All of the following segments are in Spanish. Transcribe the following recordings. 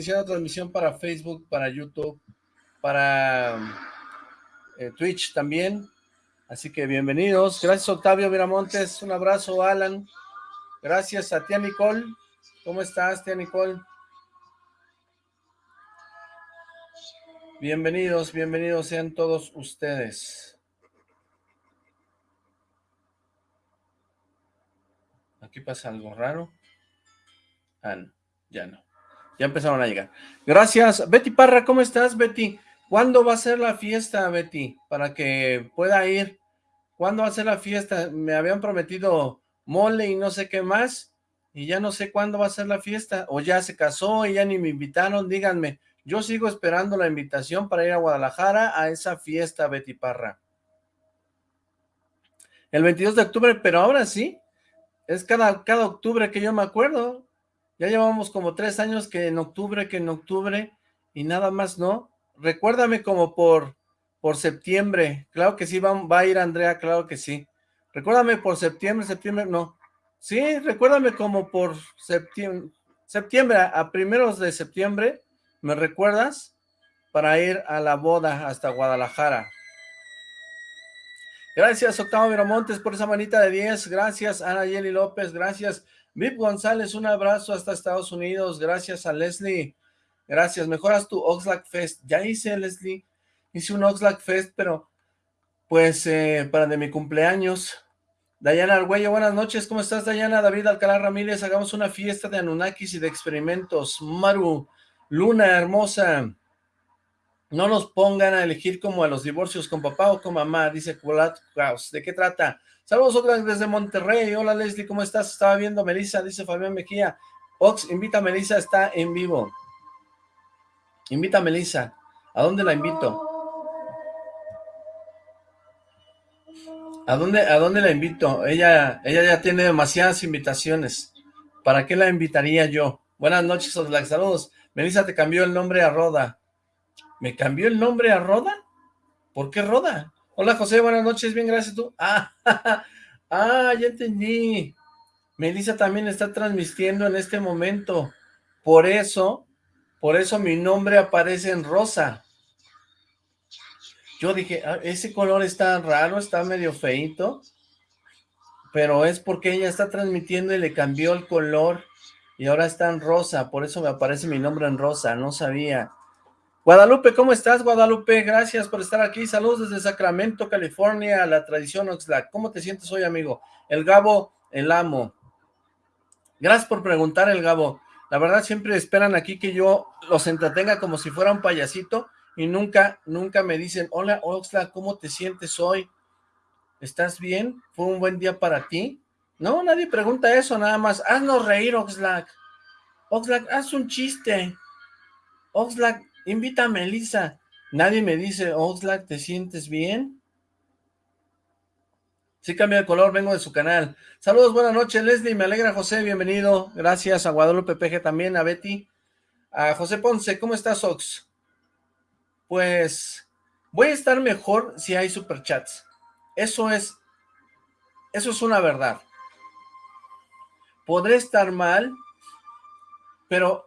iniciando transmisión para Facebook, para YouTube, para eh, Twitch también. Así que bienvenidos. Gracias Octavio Viramontes. Un abrazo, Alan. Gracias a tía Nicole. ¿Cómo estás, tía Nicole? Bienvenidos, bienvenidos sean todos ustedes. Aquí pasa algo raro. Ah, no, ya no. Ya empezaron a llegar. Gracias. Betty Parra, ¿cómo estás, Betty? ¿Cuándo va a ser la fiesta, Betty? Para que pueda ir. ¿Cuándo va a ser la fiesta? Me habían prometido mole y no sé qué más. Y ya no sé cuándo va a ser la fiesta. O ya se casó y ya ni me invitaron. Díganme. Yo sigo esperando la invitación para ir a Guadalajara a esa fiesta, Betty Parra. El 22 de octubre, pero ahora sí, es cada, cada octubre que yo me acuerdo. Ya llevamos como tres años que en octubre, que en octubre, y nada más no. Recuérdame como por, por septiembre. Claro que sí, va, a ir Andrea, claro que sí. Recuérdame por septiembre, septiembre, no. Sí, recuérdame como por septiembre, septiembre, a primeros de septiembre, ¿Me recuerdas? Para ir a la boda hasta Guadalajara. Gracias, Octavo Miramontes, por esa manita de 10. Gracias, Ana Yeli López. Gracias, Vip González. Un abrazo hasta Estados Unidos. Gracias a Leslie. Gracias. Mejoras tu Oxlack Fest. Ya hice, Leslie. Hice un Oxlack Fest, pero pues eh, para de mi cumpleaños. Dayana Argüello, buenas noches. ¿Cómo estás, Dayana? David Alcalá Ramírez. Hagamos una fiesta de Anunnakis y de experimentos. Maru. Luna hermosa, no nos pongan a elegir como a los divorcios con papá o con mamá, dice Culat Kraus. ¿De qué trata? Saludos Oxlack desde Monterrey. Hola Leslie, ¿cómo estás? Estaba viendo Melissa, dice Fabián Mejía. Ox, invita a Melissa, está en vivo. Invita a Melissa. ¿A dónde la invito? ¿A dónde, ¿A dónde la invito? Ella, ella ya tiene demasiadas invitaciones. ¿Para qué la invitaría yo? Buenas noches, Oxlack. Saludos. Melissa te cambió el nombre a Roda. ¿Me cambió el nombre a Roda? ¿Por qué Roda? Hola José, buenas noches, bien, gracias tú. Ah, ah, ya entendí. Melissa también está transmitiendo en este momento. Por eso, por eso mi nombre aparece en rosa. Yo dije, ah, ese color está raro, está medio feito, pero es porque ella está transmitiendo y le cambió el color y ahora está en rosa, por eso me aparece mi nombre en rosa, no sabía. Guadalupe, ¿cómo estás, Guadalupe? Gracias por estar aquí. Saludos desde Sacramento, California, la tradición Oxlack. ¿Cómo te sientes hoy, amigo? El Gabo, el amo. Gracias por preguntar, el Gabo. La verdad, siempre esperan aquí que yo los entretenga como si fuera un payasito y nunca, nunca me dicen, hola, Oxlack, ¿cómo te sientes hoy? ¿Estás bien? ¿Fue un buen día para ti? No, nadie pregunta eso, nada más. Haznos reír, Oxlack. Oxlack, haz un chiste. Oxlack, invita a Melissa. Nadie me dice, Oxlack, ¿te sientes bien? Sí cambia de color, vengo de su canal. Saludos, buenas noches, Leslie, me alegra, José, bienvenido. Gracias a Guadalupe PG también, a Betty. A José Ponce, ¿cómo estás, Ox? Pues, voy a estar mejor si hay superchats. Eso es, eso es una verdad podré estar mal, pero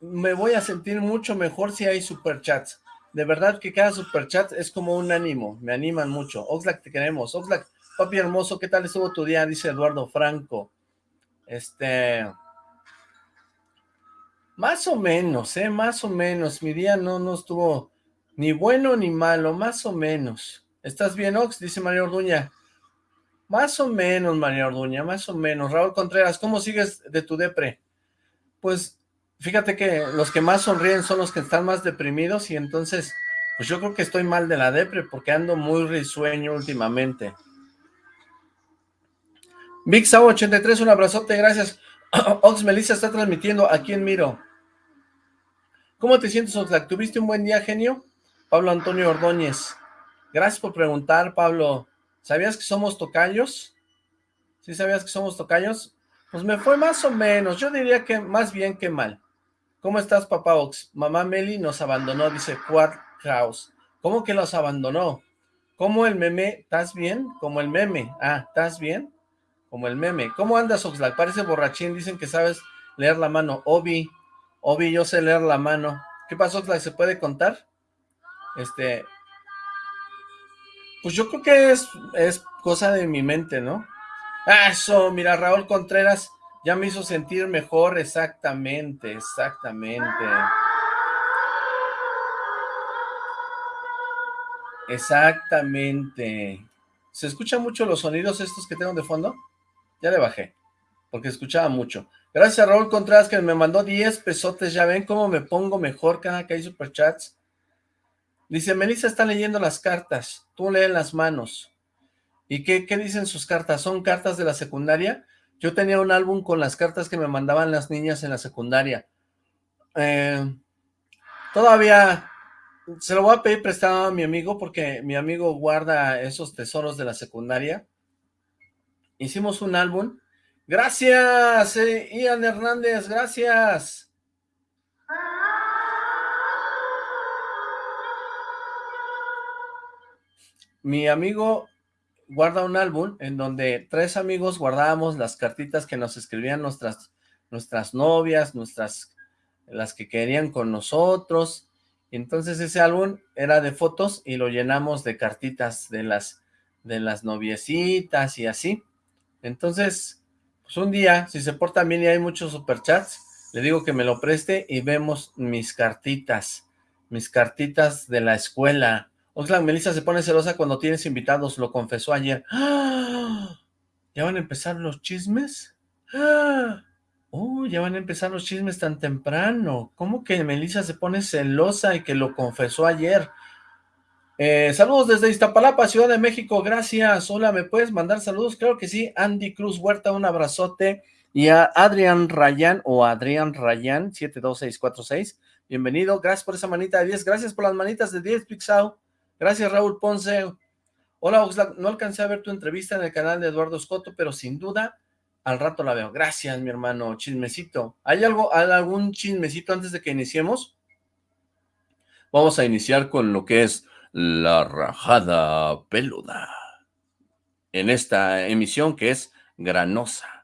me voy a sentir mucho mejor si hay superchats. De verdad que cada superchat es como un ánimo, me animan mucho. Oxlack, te queremos. Oxlack, papi hermoso, ¿qué tal estuvo tu día? Dice Eduardo Franco. Este... Más o menos, ¿eh? Más o menos. Mi día no, no estuvo ni bueno ni malo, más o menos. ¿Estás bien, Ox? Dice María Orduña. Más o menos, María Orduña, más o menos. Raúl Contreras, ¿cómo sigues de tu depre? Pues, fíjate que los que más sonríen son los que están más deprimidos y entonces, pues yo creo que estoy mal de la depre porque ando muy risueño últimamente. Big 83, un abrazote, gracias. Ox Melissa está transmitiendo aquí en Miro. ¿Cómo te sientes, Oxlack? ¿Tuviste un buen día, genio? Pablo Antonio Ordóñez. Gracias por preguntar, Pablo. ¿Sabías que somos tocayos? ¿Sí sabías que somos tocayos? Pues me fue más o menos, yo diría que más bien que mal. ¿Cómo estás, papá Ox? Mamá Meli nos abandonó, dice Quad House. ¿Cómo que los abandonó? ¿Cómo el meme? ¿Estás bien? Como el meme. Ah, ¿estás bien? Como el meme. ¿Cómo andas, Oxlack? Parece borrachín, dicen que sabes leer la mano. Obi, Obi, yo sé leer la mano. ¿Qué pasó, ¿Se puede contar? Este... Pues yo creo que es, es cosa de mi mente, ¿no? Ah, eso, mira, Raúl Contreras ya me hizo sentir mejor, exactamente, exactamente. Exactamente. ¿Se escuchan mucho los sonidos estos que tengo de fondo? Ya le bajé, porque escuchaba mucho. Gracias a Raúl Contreras que me mandó 10 pesotes. Ya ven cómo me pongo mejor cada que hay superchats. Dice, Melissa está leyendo las cartas. Tú lee las manos. ¿Y qué, qué dicen sus cartas? ¿Son cartas de la secundaria? Yo tenía un álbum con las cartas que me mandaban las niñas en la secundaria. Eh, todavía se lo voy a pedir prestado a mi amigo porque mi amigo guarda esos tesoros de la secundaria. Hicimos un álbum. Gracias, eh, Ian Hernández, gracias. Mi amigo guarda un álbum en donde tres amigos guardábamos las cartitas que nos escribían nuestras, nuestras novias, nuestras, las que querían con nosotros, entonces ese álbum era de fotos y lo llenamos de cartitas de las, de las noviecitas y así. Entonces, pues un día, si se porta bien y hay muchos superchats, le digo que me lo preste y vemos mis cartitas, mis cartitas de la escuela. Oxlack, Melissa se pone celosa cuando tienes invitados, lo confesó ayer. ¿Ya van a empezar los chismes? ¡Ah! Oh, ya van a empezar los chismes tan temprano. ¿Cómo que Melissa se pone celosa y que lo confesó ayer? Eh, saludos desde Iztapalapa, Ciudad de México, gracias. Hola, ¿me puedes mandar saludos? Creo que sí. Andy Cruz Huerta, un abrazote. Y a Adrián Rayán o Adrián Rayán, 72646. Bienvenido, gracias por esa manita de 10. Gracias por las manitas de 10, Pixau. Gracias, Raúl Ponce. Hola, Oxlack. No alcancé a ver tu entrevista en el canal de Eduardo Escoto, pero sin duda al rato la veo. Gracias, mi hermano. Chismecito. ¿Hay algo, algún chismecito antes de que iniciemos? Vamos a iniciar con lo que es la rajada peluda. En esta emisión que es granosa.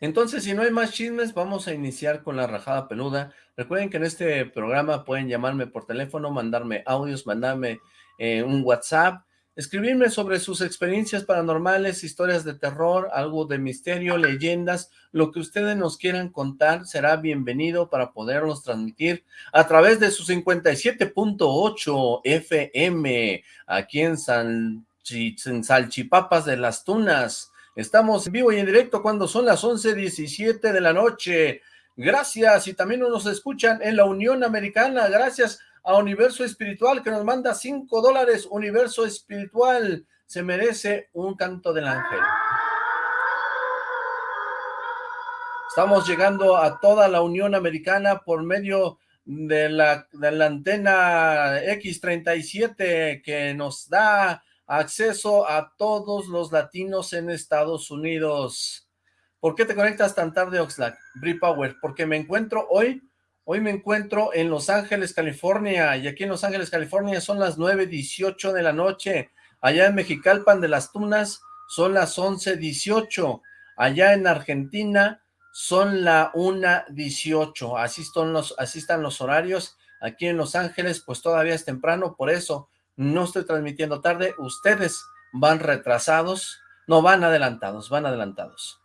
Entonces, si no hay más chismes, vamos a iniciar con la rajada peluda. Recuerden que en este programa pueden llamarme por teléfono, mandarme audios, mandarme eh, un WhatsApp, escribirme sobre sus experiencias paranormales, historias de terror, algo de misterio, leyendas, lo que ustedes nos quieran contar será bienvenido para poderlos transmitir a través de su 57.8 FM aquí en, San, en Salchipapas de las Tunas. Estamos en vivo y en directo cuando son las 11.17 de la noche. Gracias y también nos escuchan en la Unión Americana. Gracias a Universo Espiritual que nos manda 5 dólares. Universo Espiritual se merece un canto del ángel. Estamos llegando a toda la Unión Americana por medio de la, de la antena X37 que nos da acceso a todos los latinos en Estados Unidos. ¿Por qué te conectas tan tarde, Oxlack? Brie Power, porque me encuentro hoy Hoy me encuentro en Los Ángeles, California, y aquí en Los Ángeles, California son las 9.18 de la noche. Allá en Mexicalpan de las Tunas son las 11.18. Allá en Argentina son la 1.18. Así, están los, así están los horarios. Aquí en Los Ángeles, pues todavía es temprano, por eso no estoy transmitiendo tarde. Ustedes van retrasados, no, van adelantados, van adelantados.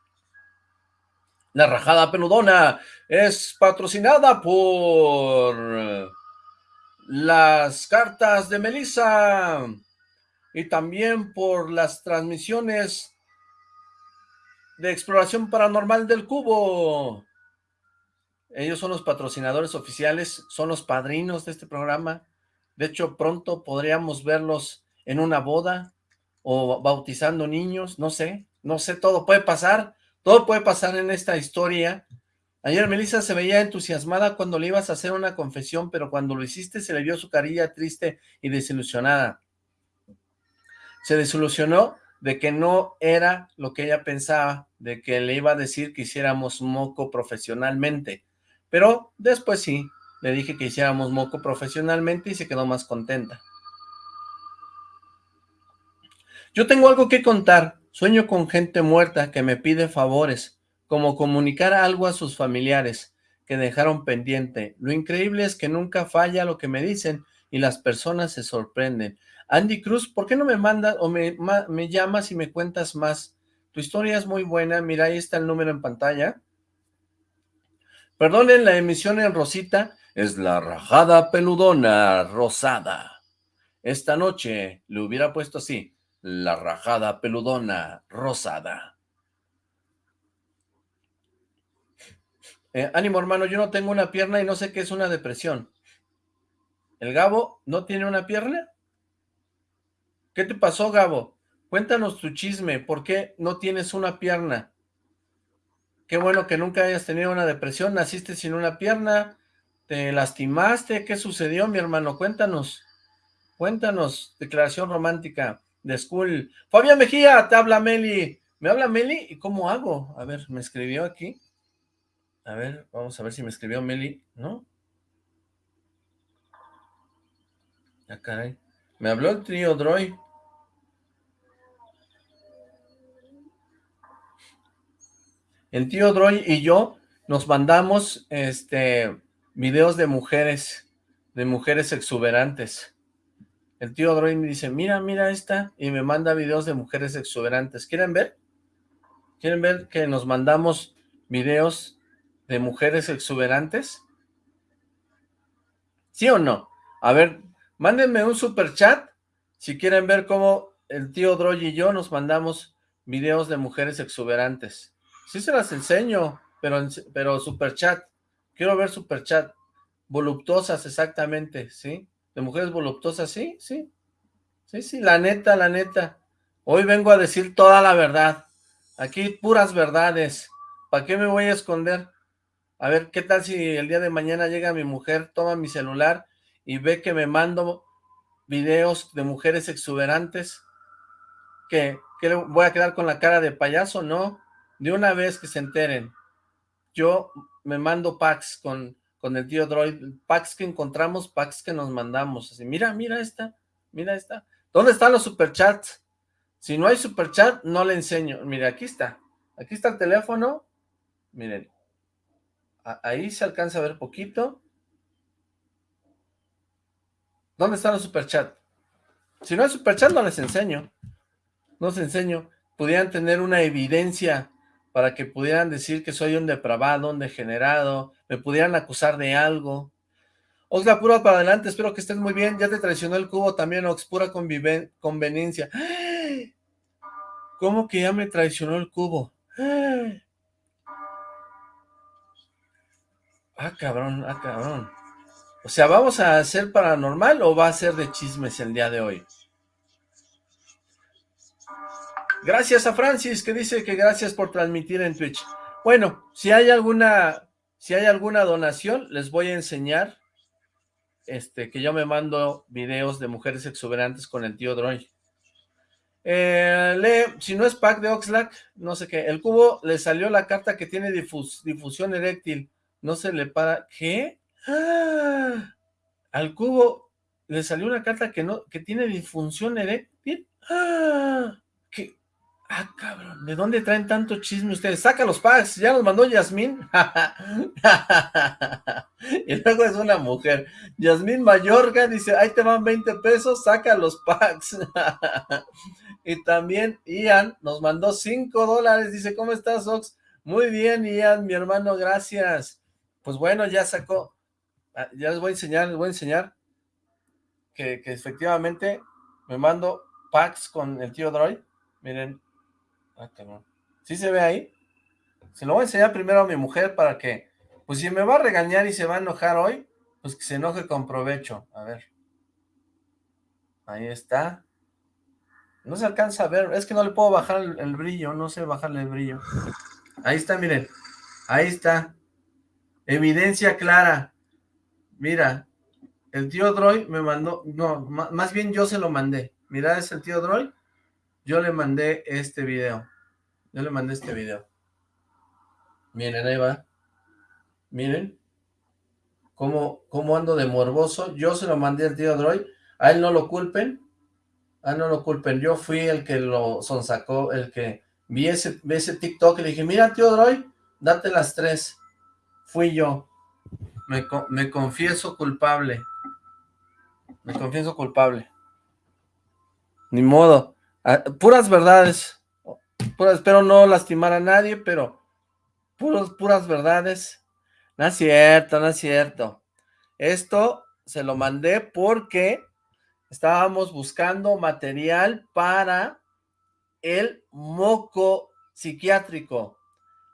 La rajada peludona es patrocinada por las cartas de Melissa y también por las transmisiones de exploración paranormal del cubo. Ellos son los patrocinadores oficiales, son los padrinos de este programa. De hecho, pronto podríamos verlos en una boda o bautizando niños, no sé, no sé, todo puede pasar. Todo puede pasar en esta historia. Ayer Melissa se veía entusiasmada cuando le ibas a hacer una confesión, pero cuando lo hiciste se le vio su carilla triste y desilusionada. Se desilusionó de que no era lo que ella pensaba, de que le iba a decir que hiciéramos moco profesionalmente. Pero después sí, le dije que hiciéramos moco profesionalmente y se quedó más contenta. Yo tengo algo que contar, Sueño con gente muerta que me pide favores, como comunicar algo a sus familiares que dejaron pendiente. Lo increíble es que nunca falla lo que me dicen y las personas se sorprenden. Andy Cruz, ¿por qué no me mandas o me, me llamas y me cuentas más? Tu historia es muy buena, mira, ahí está el número en pantalla. Perdonen la emisión en Rosita, es la rajada peludona rosada. Esta noche le hubiera puesto así, la rajada peludona rosada. Eh, ánimo hermano, yo no tengo una pierna y no sé qué es una depresión. ¿El Gabo no tiene una pierna? ¿Qué te pasó, Gabo? Cuéntanos tu chisme, ¿por qué no tienes una pierna? Qué bueno que nunca hayas tenido una depresión, naciste sin una pierna, te lastimaste, ¿qué sucedió, mi hermano? Cuéntanos, cuéntanos, declaración romántica de school. Fabián Mejía, te habla Meli. ¿Me habla Meli? ¿Y cómo hago? A ver, me escribió aquí. A ver, vamos a ver si me escribió Meli, ¿no? Ya caray. Me habló el trío Droid. El tío Droy y yo nos mandamos este videos de mujeres, de mujeres exuberantes. El tío Droid me dice, mira, mira esta, y me manda videos de mujeres exuberantes. ¿Quieren ver? ¿Quieren ver que nos mandamos videos de mujeres exuberantes? ¿Sí o no? A ver, mándenme un super chat si quieren ver cómo el tío Droy y yo nos mandamos videos de mujeres exuberantes. Sí se las enseño, pero, pero super chat. Quiero ver super chat. Voluptuosas, exactamente, ¿sí? De mujeres voluptuosas, sí, sí. Sí, sí, la neta, la neta. Hoy vengo a decir toda la verdad. Aquí puras verdades. ¿Para qué me voy a esconder? A ver, ¿qué tal si el día de mañana llega mi mujer, toma mi celular y ve que me mando videos de mujeres exuberantes? ¿Qué? ¿Qué voy a quedar con la cara de payaso? No, de una vez que se enteren. Yo me mando packs con, con el tío Droid, packs que encontramos, packs que nos mandamos. Así, mira, mira esta, mira esta. ¿Dónde están los superchats? Si no hay superchat, no le enseño. Mira, aquí está. Aquí está el teléfono. Miren, ahí se alcanza a ver poquito. ¿Dónde están los superchats? Si no hay superchat, no les enseño. No les enseño. Pudieran tener una evidencia para que pudieran decir que soy un depravado, un degenerado, me pudieran acusar de algo. Oxla, pura para adelante, espero que estés muy bien. Ya te traicionó el cubo también, Ox, pura conveniencia. ¿Cómo que ya me traicionó el cubo? Ah, cabrón, ah, cabrón. O sea, ¿vamos a hacer paranormal o va a ser de chismes el día de hoy? Gracias a Francis, que dice que gracias por transmitir en Twitch. Bueno, si hay alguna, si hay alguna donación, les voy a enseñar este, que yo me mando videos de mujeres exuberantes con el tío Droid. Eh, lee, si no es pack de Oxlack, no sé qué. El cubo le salió la carta que tiene difusión eréctil no se le para, ¿qué? ¡Ah! Al cubo le salió una carta que no, que tiene disfunción eréctil, ¡Ah! ¿qué? Ah, cabrón, ¿de dónde traen tanto chisme ustedes? Saca los packs, ya los mandó Yasmín. y luego es una mujer. Yasmín Mayorga dice, ahí te van 20 pesos, saca los packs. y también Ian nos mandó 5 dólares, dice, ¿cómo estás, Ox? Muy bien, Ian, mi hermano, gracias. Pues bueno, ya sacó, ah, ya les voy a enseñar, les voy a enseñar que, efectivamente me mando packs con el tío Droid. Miren, ah, ¿Sí se ve ahí? Se lo voy a enseñar primero a mi mujer para que, pues si me va a regañar y se va a enojar hoy, pues que se enoje con provecho. A ver. Ahí está. No se alcanza a ver, es que no le puedo bajar el, el brillo, no sé bajarle el brillo. Ahí está, miren. Ahí está. Evidencia clara. Mira, el tío Droid me mandó, no, más bien yo se lo mandé. Mira, es el tío Droid. Yo le mandé este video. Yo le mandé este video. Miren, ahí va. Miren. Cómo, cómo ando de morboso. Yo se lo mandé al tío Droid. A él no lo culpen. A él no lo culpen. Yo fui el que lo sonsacó, el que vi ese, vi ese TikTok y le dije, mira, tío Droid, date las tres. Fui yo. Me, me confieso culpable. Me confieso culpable. Ni modo. Ah, puras verdades. Espero no lastimar a nadie, pero puros, puras verdades. No es cierto, no es cierto. Esto se lo mandé porque estábamos buscando material para el moco psiquiátrico.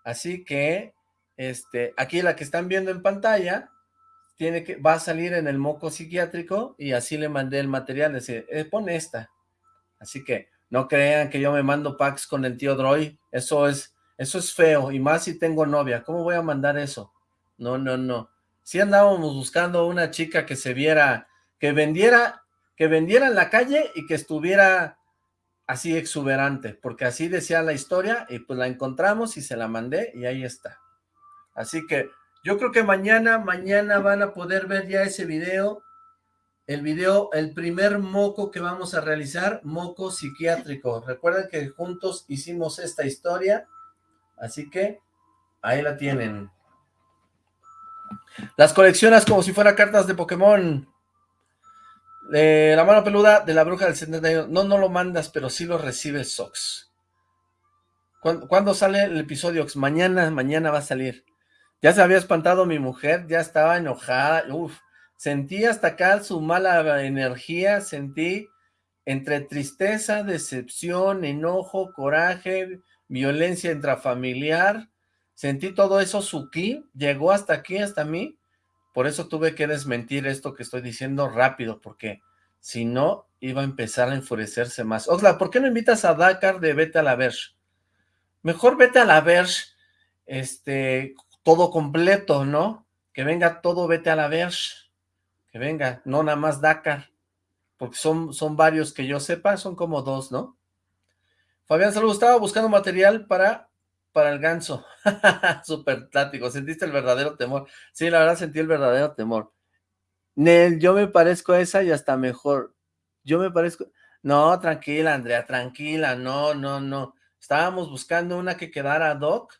Así que, este, aquí la que están viendo en pantalla, tiene que, va a salir en el moco psiquiátrico y así le mandé el material, decir, eh, pone esta. Así que no crean que yo me mando packs con el tío Droy, eso es, eso es feo, y más si tengo novia, ¿cómo voy a mandar eso? No, no, no. Si andábamos buscando una chica que se viera, que vendiera, que vendiera en la calle y que estuviera así exuberante, porque así decía la historia, y pues la encontramos y se la mandé, y ahí está. Así que yo creo que mañana, mañana van a poder ver ya ese video, el video, el primer moco que vamos a realizar, moco psiquiátrico. Recuerden que juntos hicimos esta historia, así que ahí la tienen. Las coleccionas como si fuera cartas de Pokémon. la mano peluda de la bruja del 71. No, no lo mandas, pero sí lo recibe Sox. ¿Cuándo, sale el episodio? Mañana, mañana va a salir. Ya se había espantado mi mujer, ya estaba enojada. Uf, sentí hasta acá su mala energía, sentí entre tristeza, decepción, enojo, coraje, violencia intrafamiliar, sentí todo eso, su ki, llegó hasta aquí, hasta mí, por eso tuve que desmentir esto que estoy diciendo rápido, porque si no, iba a empezar a enfurecerse más. Osla, ¿por qué no invitas a Dakar de Vete a la Verge? Mejor vete a la Verge, este, todo completo, ¿no? Que venga todo Vete a la Verge, venga, no nada más Dakar, porque son, son varios que yo sepa, son como dos, ¿no? Fabián, saludos, estaba buscando material para para el ganso. Súper tático. ¿Sentiste el verdadero temor? Sí, la verdad sentí el verdadero temor. Nel, yo me parezco a esa y hasta mejor. Yo me parezco... No, tranquila, Andrea, tranquila. No, no, no. Estábamos buscando una que quedara doc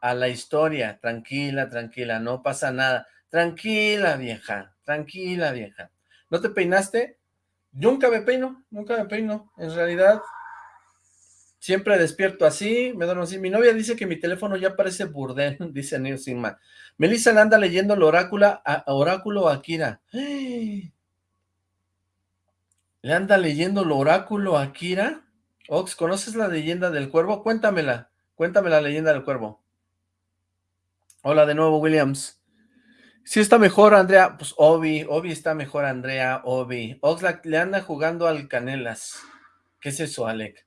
a la historia. Tranquila, tranquila, no pasa nada. Tranquila, vieja. Tranquila, vieja. ¿No te peinaste? Nunca me peino, nunca me peino. En realidad, Siempre despierto así, me duermo así. Mi novia dice que mi teléfono ya parece burdel, dice Neil Sigma. Melissa anda leyendo el oráculo a, oráculo a Kira. ¿Le anda leyendo el oráculo a Kira? Ox, ¿conoces la leyenda del cuervo? Cuéntamela, cuéntame la leyenda del cuervo. Hola de nuevo, Williams. Sí está mejor, Andrea. Pues Obi, Obi está mejor, Andrea, Obi. Oxlack le anda jugando al Canelas. ¿Qué es eso, Alec?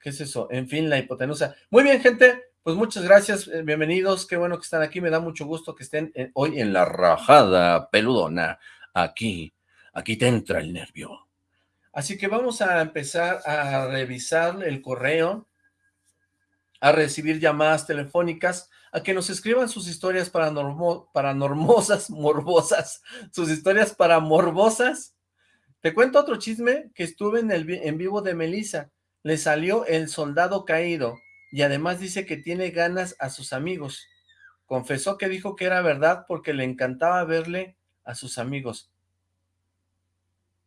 ¿Qué es eso? En fin, la hipotenusa. Muy bien, gente, pues muchas gracias, eh, bienvenidos, qué bueno que están aquí, me da mucho gusto que estén eh, hoy en la rajada peludona, aquí, aquí te entra el nervio. Así que vamos a empezar a revisar el correo, a recibir llamadas telefónicas, a que nos escriban sus historias paranormosas, morbosas, sus historias paramorbosas. Te cuento otro chisme que estuve en el en vivo de Melissa le salió el soldado caído y además dice que tiene ganas a sus amigos. Confesó que dijo que era verdad porque le encantaba verle a sus amigos.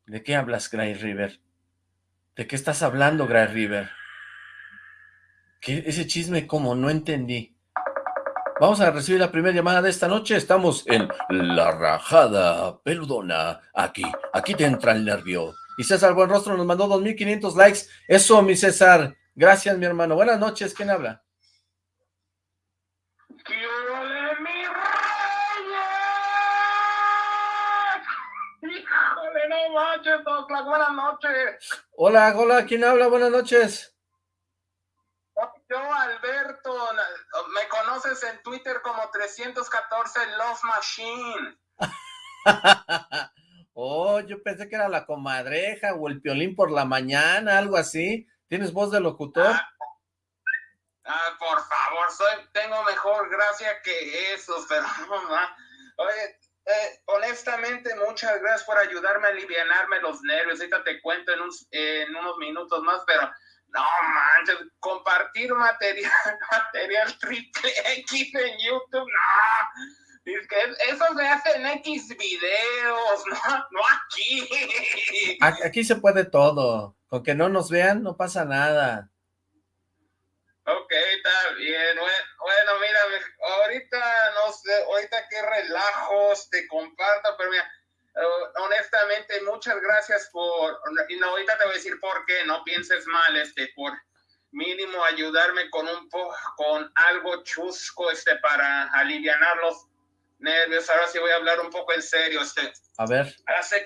¿De qué hablas, Gray River? ¿De qué estás hablando, Gray River? ¿Qué, ese chisme como no entendí. Vamos a recibir la primera llamada de esta noche. Estamos en La Rajada Peludona. Aquí, aquí te entra el nervio. Y César Buenrostro nos mandó 2.500 likes. Eso, mi César. Gracias, mi hermano. Buenas noches. ¿Quién habla? Híjole, no manches, Buenas noches. Hola, hola. ¿Quién habla? Buenas noches. Yo, Alberto, me conoces en Twitter como 314 Love Machine. Oh, yo pensé que era la comadreja o el piolín por la mañana, algo así. ¿Tienes voz de locutor? Ah, ah por favor, soy, tengo mejor gracia que eso, pero Oye, eh, honestamente, muchas gracias por ayudarme a aliviarme los nervios. Ahorita te cuento en, en unos minutos más, pero no manches, compartir material, material triple X en YouTube, no. Es que eso se hace en X videos, no, no aquí. Aquí se puede todo. Con que no nos vean, no pasa nada. Ok, está bien. Bueno, mira, ahorita no sé, ahorita qué relajos te comparto, pero mira, eh, honestamente, muchas gracias por, y no, ahorita te voy a decir por qué, no pienses mal, este, por mínimo ayudarme con un con algo chusco, este, para aliviar los nervios. Ahora sí voy a hablar un poco en serio, este. A ver. Hace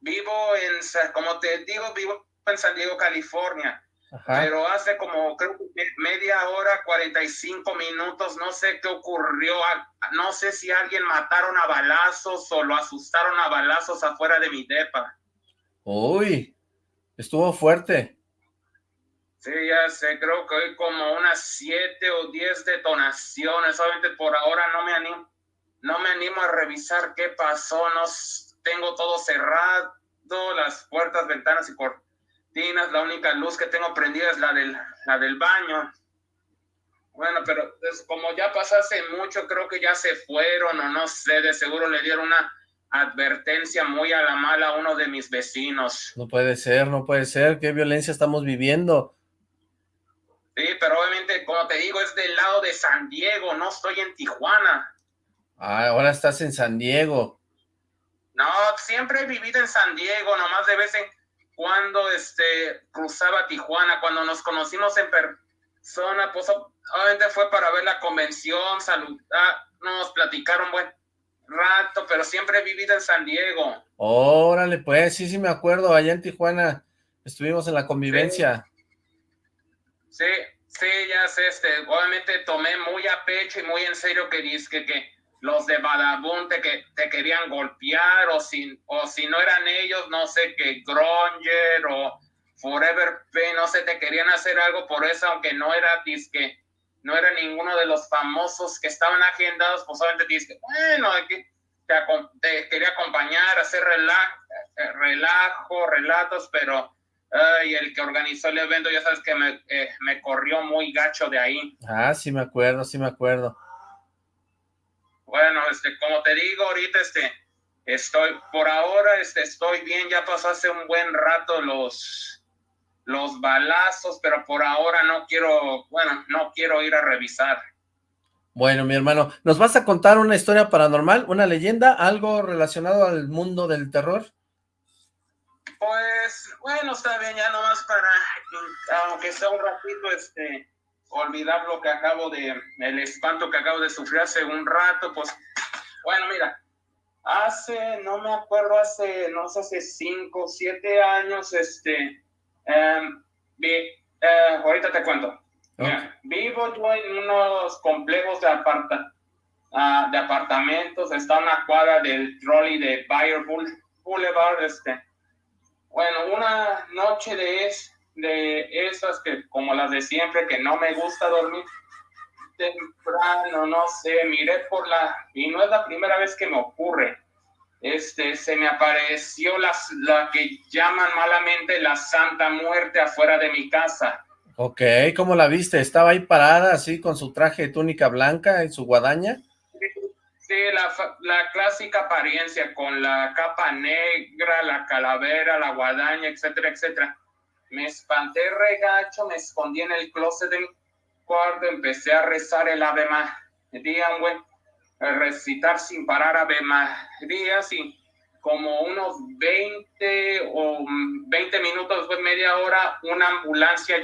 vivo en, como te digo, vivo en San Diego, California pero hace como creo media hora, 45 minutos, no sé qué ocurrió, no sé si alguien mataron a balazos o lo asustaron a balazos afuera de mi depa. Uy, estuvo fuerte. Sí, ya sé, creo que hay como unas siete o diez detonaciones, solamente por ahora no me animo, no me animo a revisar qué pasó, no tengo todo cerrado, las puertas, ventanas y por la única luz que tengo prendida es la del, la del baño. Bueno, pero como ya pasase mucho, creo que ya se fueron o no sé, de seguro le dieron una advertencia muy a la mala a uno de mis vecinos. No puede ser, no puede ser, qué violencia estamos viviendo. Sí, pero obviamente, como te digo, es del lado de San Diego, no estoy en Tijuana. Ah, ahora estás en San Diego. No, siempre he vivido en San Diego, nomás de vez en cuando este, cruzaba Tijuana, cuando nos conocimos en persona, pues obviamente fue para ver la convención, saludar, nos platicaron buen rato, pero siempre he vivido en San Diego. Órale, pues, sí, sí me acuerdo, allá en Tijuana estuvimos en la convivencia. Sí, sí, ya sé, este, obviamente tomé muy a pecho y muy en serio que dice que, que los de Badabun te, que, te querían golpear o si, o si no eran ellos, no sé, que Gronger o Forever P, no sé, te querían hacer algo por eso, aunque no era disque, no era ninguno de los famosos que estaban agendados, pues solamente disque, bueno, te, te quería acompañar, hacer relajo, eh, relajo relatos, pero y el que organizó el evento, ya sabes que me, eh, me corrió muy gacho de ahí. Ah, sí me acuerdo, sí me acuerdo. Bueno, este, como te digo, ahorita este, estoy, por ahora este, estoy bien, ya pasó hace un buen rato los, los balazos, pero por ahora no quiero, bueno, no quiero ir a revisar. Bueno, mi hermano, ¿nos vas a contar una historia paranormal, una leyenda, algo relacionado al mundo del terror? Pues, bueno, está bien, ya nomás para, aunque sea un ratito, este, olvidar lo que acabo de, el espanto que acabo de sufrir hace un rato, pues, bueno, mira, hace, no me acuerdo, hace, no sé, hace cinco, siete años, este, em, eh, ahorita te cuento. vivo yo en unos complejos de, aparta, uh, de apartamentos, está una cuadra del trolley de Bayer Boulevard, este, bueno, una noche de es, de esas que, como las de siempre, que no me gusta dormir temprano, no sé, miré por la, y no es la primera vez que me ocurre, este, se me apareció la, la que llaman malamente la Santa Muerte afuera de mi casa. Ok, ¿cómo la viste? ¿Estaba ahí parada así con su traje de túnica blanca y su guadaña? Sí, la, la clásica apariencia con la capa negra, la calavera, la guadaña, etcétera, etcétera. Me espanté regacho, me escondí en el closet de mi cuarto, empecé a rezar el Ave María, güey, recitar sin parar Ave María, y como unos 20 o 20 minutos, después media hora, una ambulancia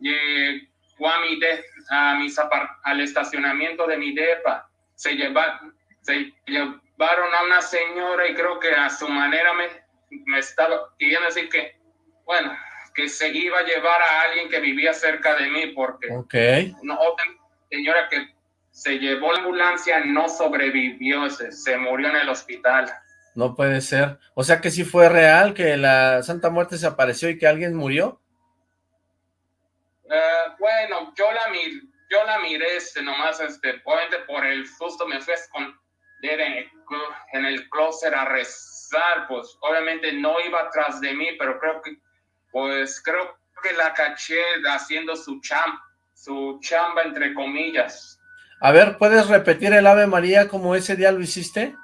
llegó a mi de, a mis al estacionamiento de mi depa. Se, se llevaron a una señora y creo que a su manera me, me estaba pidiendo decir que, bueno, que se iba a llevar a alguien que vivía cerca de mí porque okay. no, otra señora que se llevó la ambulancia no sobrevivió, se, murió en el hospital. No puede ser. O sea que sí fue real que la Santa Muerte se apareció y que alguien murió. Uh, bueno, yo la, mir, yo la miré este, nomás, este, obviamente por el susto me fui a esconder en el, en el closet a rezar, pues obviamente no iba atrás de mí, pero creo que pues creo que la caché haciendo su cham, su chamba entre comillas. A ver, ¿puedes repetir el Ave María como ese día lo hiciste?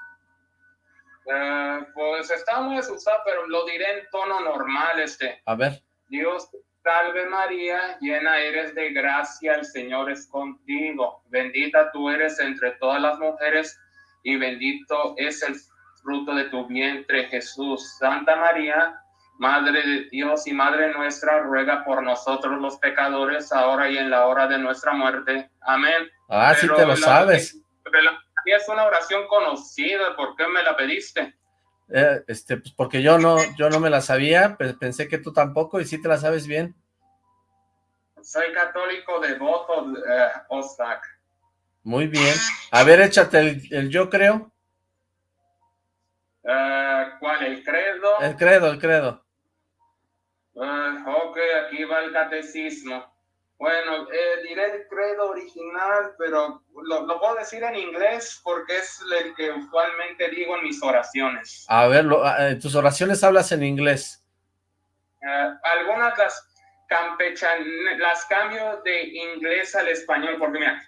Uh, pues está muy asustado, pero lo diré en tono normal, este. A ver. Dios salve María, llena eres de gracia, el Señor es contigo. Bendita tú eres entre todas las mujeres y bendito es el fruto de tu vientre, Jesús. Santa María, Madre de Dios y Madre nuestra, ruega por nosotros los pecadores, ahora y en la hora de nuestra muerte. Amén. Ah, sí te lo sabes es una oración conocida, ¿por qué me la pediste? Eh, este, pues porque yo no, yo no me la sabía, pensé que tú tampoco, y sí te la sabes bien. Soy católico devoto, eh, Ostak. Muy bien. A ver, échate el, yo creo. Eh, ¿Cuál? ¿El credo? El credo, el credo. Ok, aquí va el catecismo. Bueno, eh, diré el credo original, pero lo, lo, puedo decir en inglés porque es el que usualmente digo en mis oraciones. A ver, ah, en tus oraciones hablas en inglés. Uh, algunas las campechan, las cambio de inglés al español, porque mira,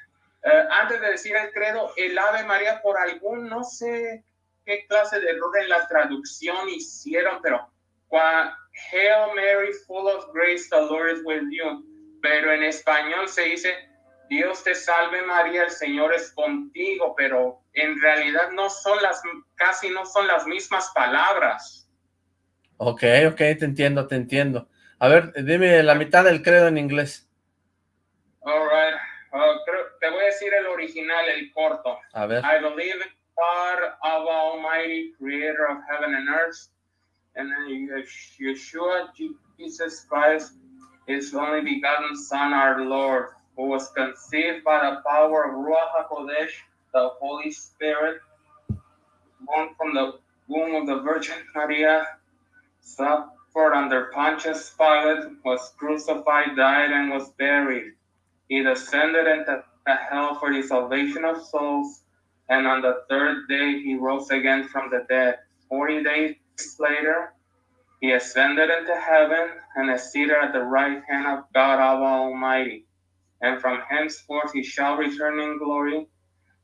uh, antes de decir el credo, el Ave María por algún, no sé qué clase de error en la traducción hicieron, pero Hail Mary, full of grace, the Lord is with you pero en español se dice, Dios te salve María, el Señor es contigo, pero en realidad no son las, casi no son las mismas palabras. Ok, ok, te entiendo, te entiendo. A ver, dime la mitad del credo en inglés. All right. Uh, te voy a decir el original, el corto. A ver. I believe in God of Almighty, creator of heaven and earth, and Yeshua, Jesus Christ, his only begotten Son, our Lord, who was conceived by the power of Ruach HaKodesh, the Holy Spirit, born from the womb of the Virgin Maria, suffered under Pontius Pilate, was crucified, died, and was buried. He descended into hell for the salvation of souls, and on the third day he rose again from the dead. Forty days later, he ascended into heaven and is seated at the right hand of God Almighty. And from henceforth he shall return in glory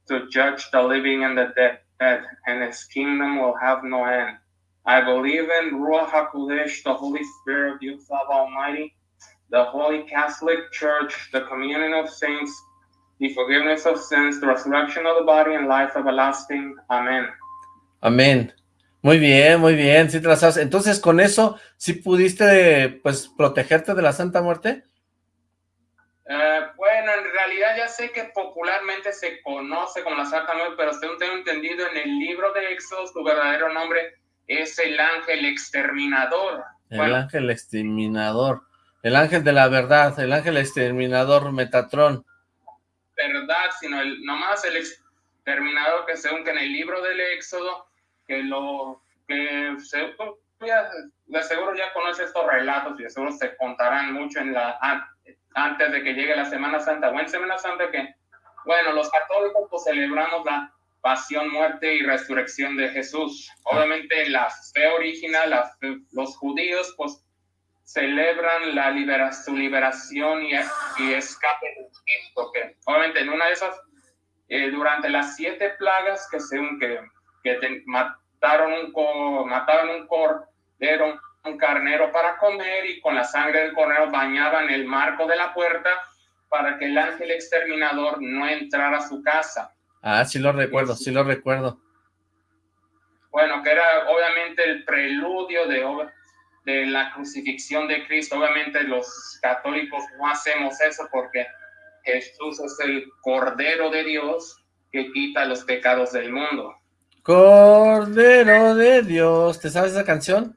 to judge the living and the dead, and his kingdom will have no end. I believe in Ruach HaKodesh, the Holy Spirit of the Almighty, the Holy Catholic Church, the communion of saints, the forgiveness of sins, the resurrection of the body, and life everlasting. Amen. Amen. Muy bien, muy bien, sí te las. Entonces, con eso, ¿sí pudiste, pues, protegerte de la Santa Muerte? Eh, bueno, en realidad ya sé que popularmente se conoce como la Santa Muerte, pero según tengo entendido, en el libro de Éxodo, su verdadero nombre es el ángel exterminador. El ángel exterminador, el ángel de la verdad, el ángel exterminador Metatrón. Verdad, sino el, nomás el exterminador que según que en el libro del Éxodo que lo que se, de seguro ya conoce estos relatos y de seguro se contarán mucho en la antes de que llegue la Semana Santa o en Semana Santa que, bueno, los católicos pues celebramos la pasión, muerte y resurrección de Jesús. Obviamente la fe original, los judíos pues celebran la libera, su liberación y, y escape de que obviamente en una de esas, eh, durante las siete plagas que según que que mataron un, mataron un cordero, un carnero para comer y con la sangre del cordero bañaban el marco de la puerta para que el ángel exterminador no entrara a su casa. Ah, sí lo recuerdo, sí lo recuerdo. Bueno, que era obviamente el preludio de, de la crucifixión de Cristo. Obviamente los católicos no hacemos eso porque Jesús es el Cordero de Dios que quita los pecados del mundo. Cordero de Dios, ¿te sabes esa canción?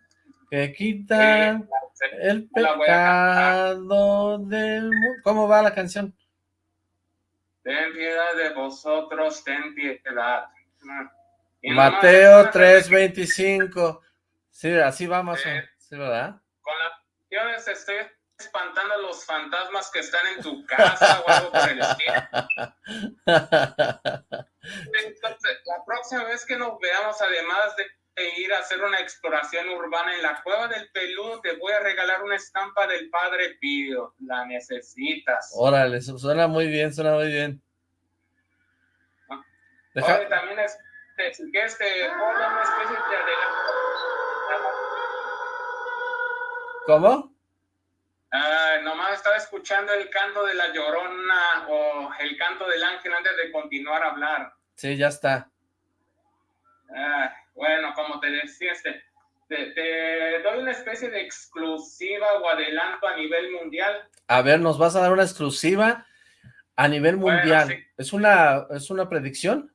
Que quita el pecado del mundo. ¿Cómo va la canción? Ten piedad de vosotros, ten piedad. Mateo 3.25. Sí, así vamos. Sí, ¿verdad? Con las canciones estoy espantando a los fantasmas que están en tu casa o algo por el estilo. Entonces, la próxima vez que nos veamos, además de ir a hacer una exploración urbana en la cueva del peludo, te voy a regalar una estampa del Padre Pío. La necesitas. Órale, suena muy bien, suena muy bien. Ah. también es, que este, una especie de ¿Cómo? Ah, nomás estaba escuchando el canto de la llorona o el canto del ángel antes de continuar a hablar. Sí, ya está. Bueno, como te decía, este, te, doy una especie de exclusiva o adelanto a nivel mundial. A ver, ¿nos vas a dar una exclusiva a nivel mundial? ¿Es, una, ¿Es una predicción?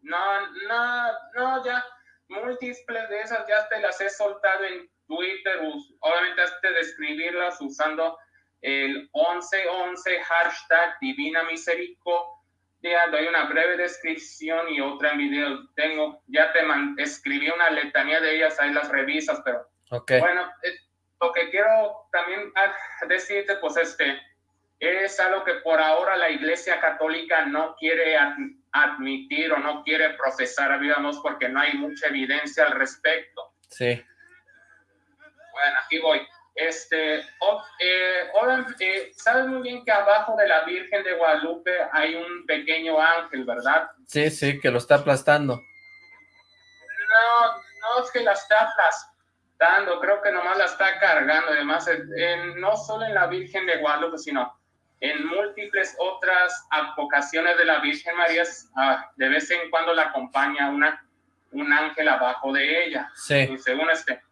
No, no, no, ya múltiples de esas ya te las he soltado en Twitter, obviamente has de describirlas usando el 1111 hashtag Divina Misericordia. Doy una breve descripción y otra en video. Tengo, ya te escribí una letanía de ellas, ahí las revisas, pero bueno, eh, lo que quiero también ah, decirte, pues este, es algo que por ahora la Iglesia Católica no quiere admitir o no quiere procesar, digamos, porque no hay mucha evidencia al respecto. Sí. Bueno, aquí voy. Este, eh, eh, sabes muy bien que abajo de la Virgen de Guadalupe hay un pequeño ángel, ¿verdad? Sí, sí, que lo está aplastando. No, no es que la está aplastando, creo que nomás la está cargando. Además, no solo en la Virgen de Guadalupe, sino en múltiples otras advocaciones de la Virgen María, ah, de vez en cuando la acompaña una, un ángel abajo de ella. Sí. Y según este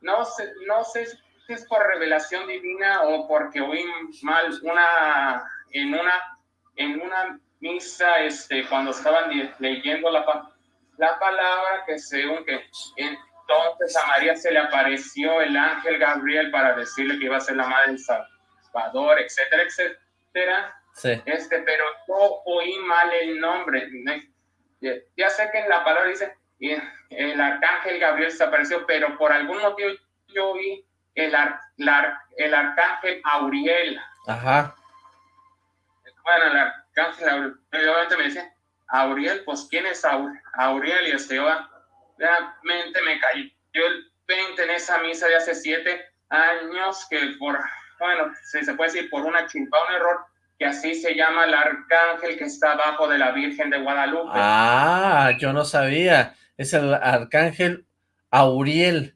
no sé, no sé si es por revelación divina o porque oí mal una, en una, en una misa, este, cuando estaban leyendo la, la palabra, que según que entonces a María se le apareció el ángel Gabriel para decirle que iba a ser la madre del Salvador, etcétera, etcétera. Sí. Este, pero yo oí mal el nombre. Ya sé que en la palabra dice y el arcángel Gabriel se apareció, pero por algún motivo yo vi el, el arcángel Auriel. Ajá. Bueno, el arcángel Auriel, obviamente me dice, Auriel, pues ¿quién es Auriel? Y este, realmente me cayó el 20 en esa misa de hace siete años, que por, bueno, si se puede decir por una chimpa, un error, que así se llama el arcángel que está abajo de la Virgen de Guadalupe. Ah, yo no sabía es el arcángel Auriel.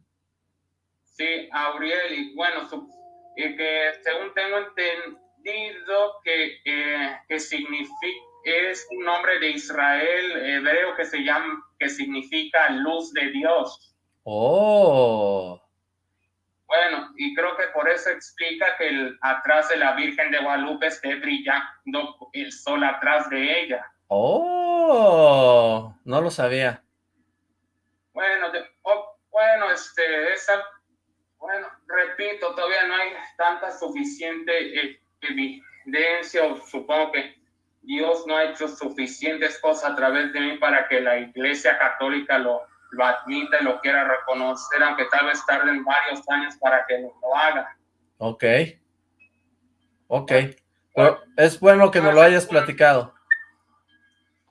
Sí, Auriel, y bueno, y que según tengo entendido que, que significa, es un nombre de Israel hebreo que se llama, que significa luz de Dios. Oh. Bueno, y creo que por eso explica que el, atrás de la Virgen de Guadalupe esté brillando el sol atrás de ella. Oh, no lo sabía. Bueno, bueno, este, esa, bueno, repito, todavía no hay tanta suficiente eh, evidencia, o supongo que Dios no ha hecho suficientes cosas a través de mí para que la Iglesia Católica lo, lo admita y lo quiera reconocer, aunque tal vez tarden varios años para que lo, haga. Ok. Ok. Pero es bueno que nos lo hayas platicado.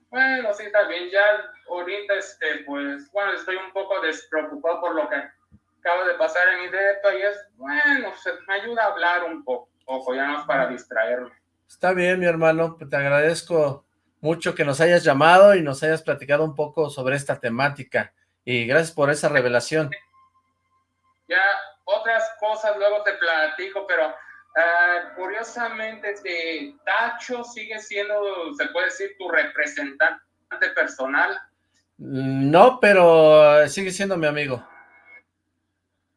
Bueno, sí, también ya ahorita, este, pues, bueno, estoy un poco despreocupado por lo que acaba de pasar en mi depa y es, bueno, me ayuda a hablar un poco, poco, ya no es para distraerme. Está bien, mi hermano, te agradezco mucho que nos hayas llamado y nos hayas platicado un poco sobre esta temática y gracias por esa revelación. Ya, otras cosas luego te platico, pero Ah, curiosamente, este, Tacho sigue siendo, se puede decir, tu representante personal. No, pero sigue siendo mi amigo.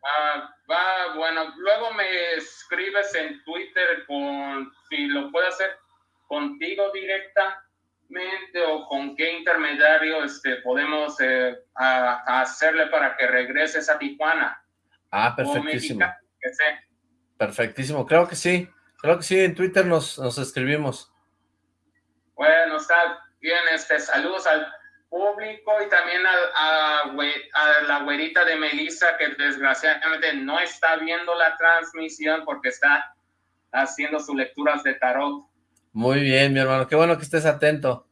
Ah, va, bueno, luego me escribes en Twitter con, si lo puedo hacer contigo directamente o con qué intermediario este, podemos eh, hacerle para que regreses a Tijuana. Ah, perfectísimo. que sé. Perfectísimo, creo que sí, creo que sí, en Twitter nos, nos escribimos. Bueno, está bien, este, saludos al público y también a, a, la güerita de Melissa que desgraciadamente no está viendo la transmisión porque está haciendo sus lecturas de tarot. Muy bien, mi hermano, qué bueno que estés atento.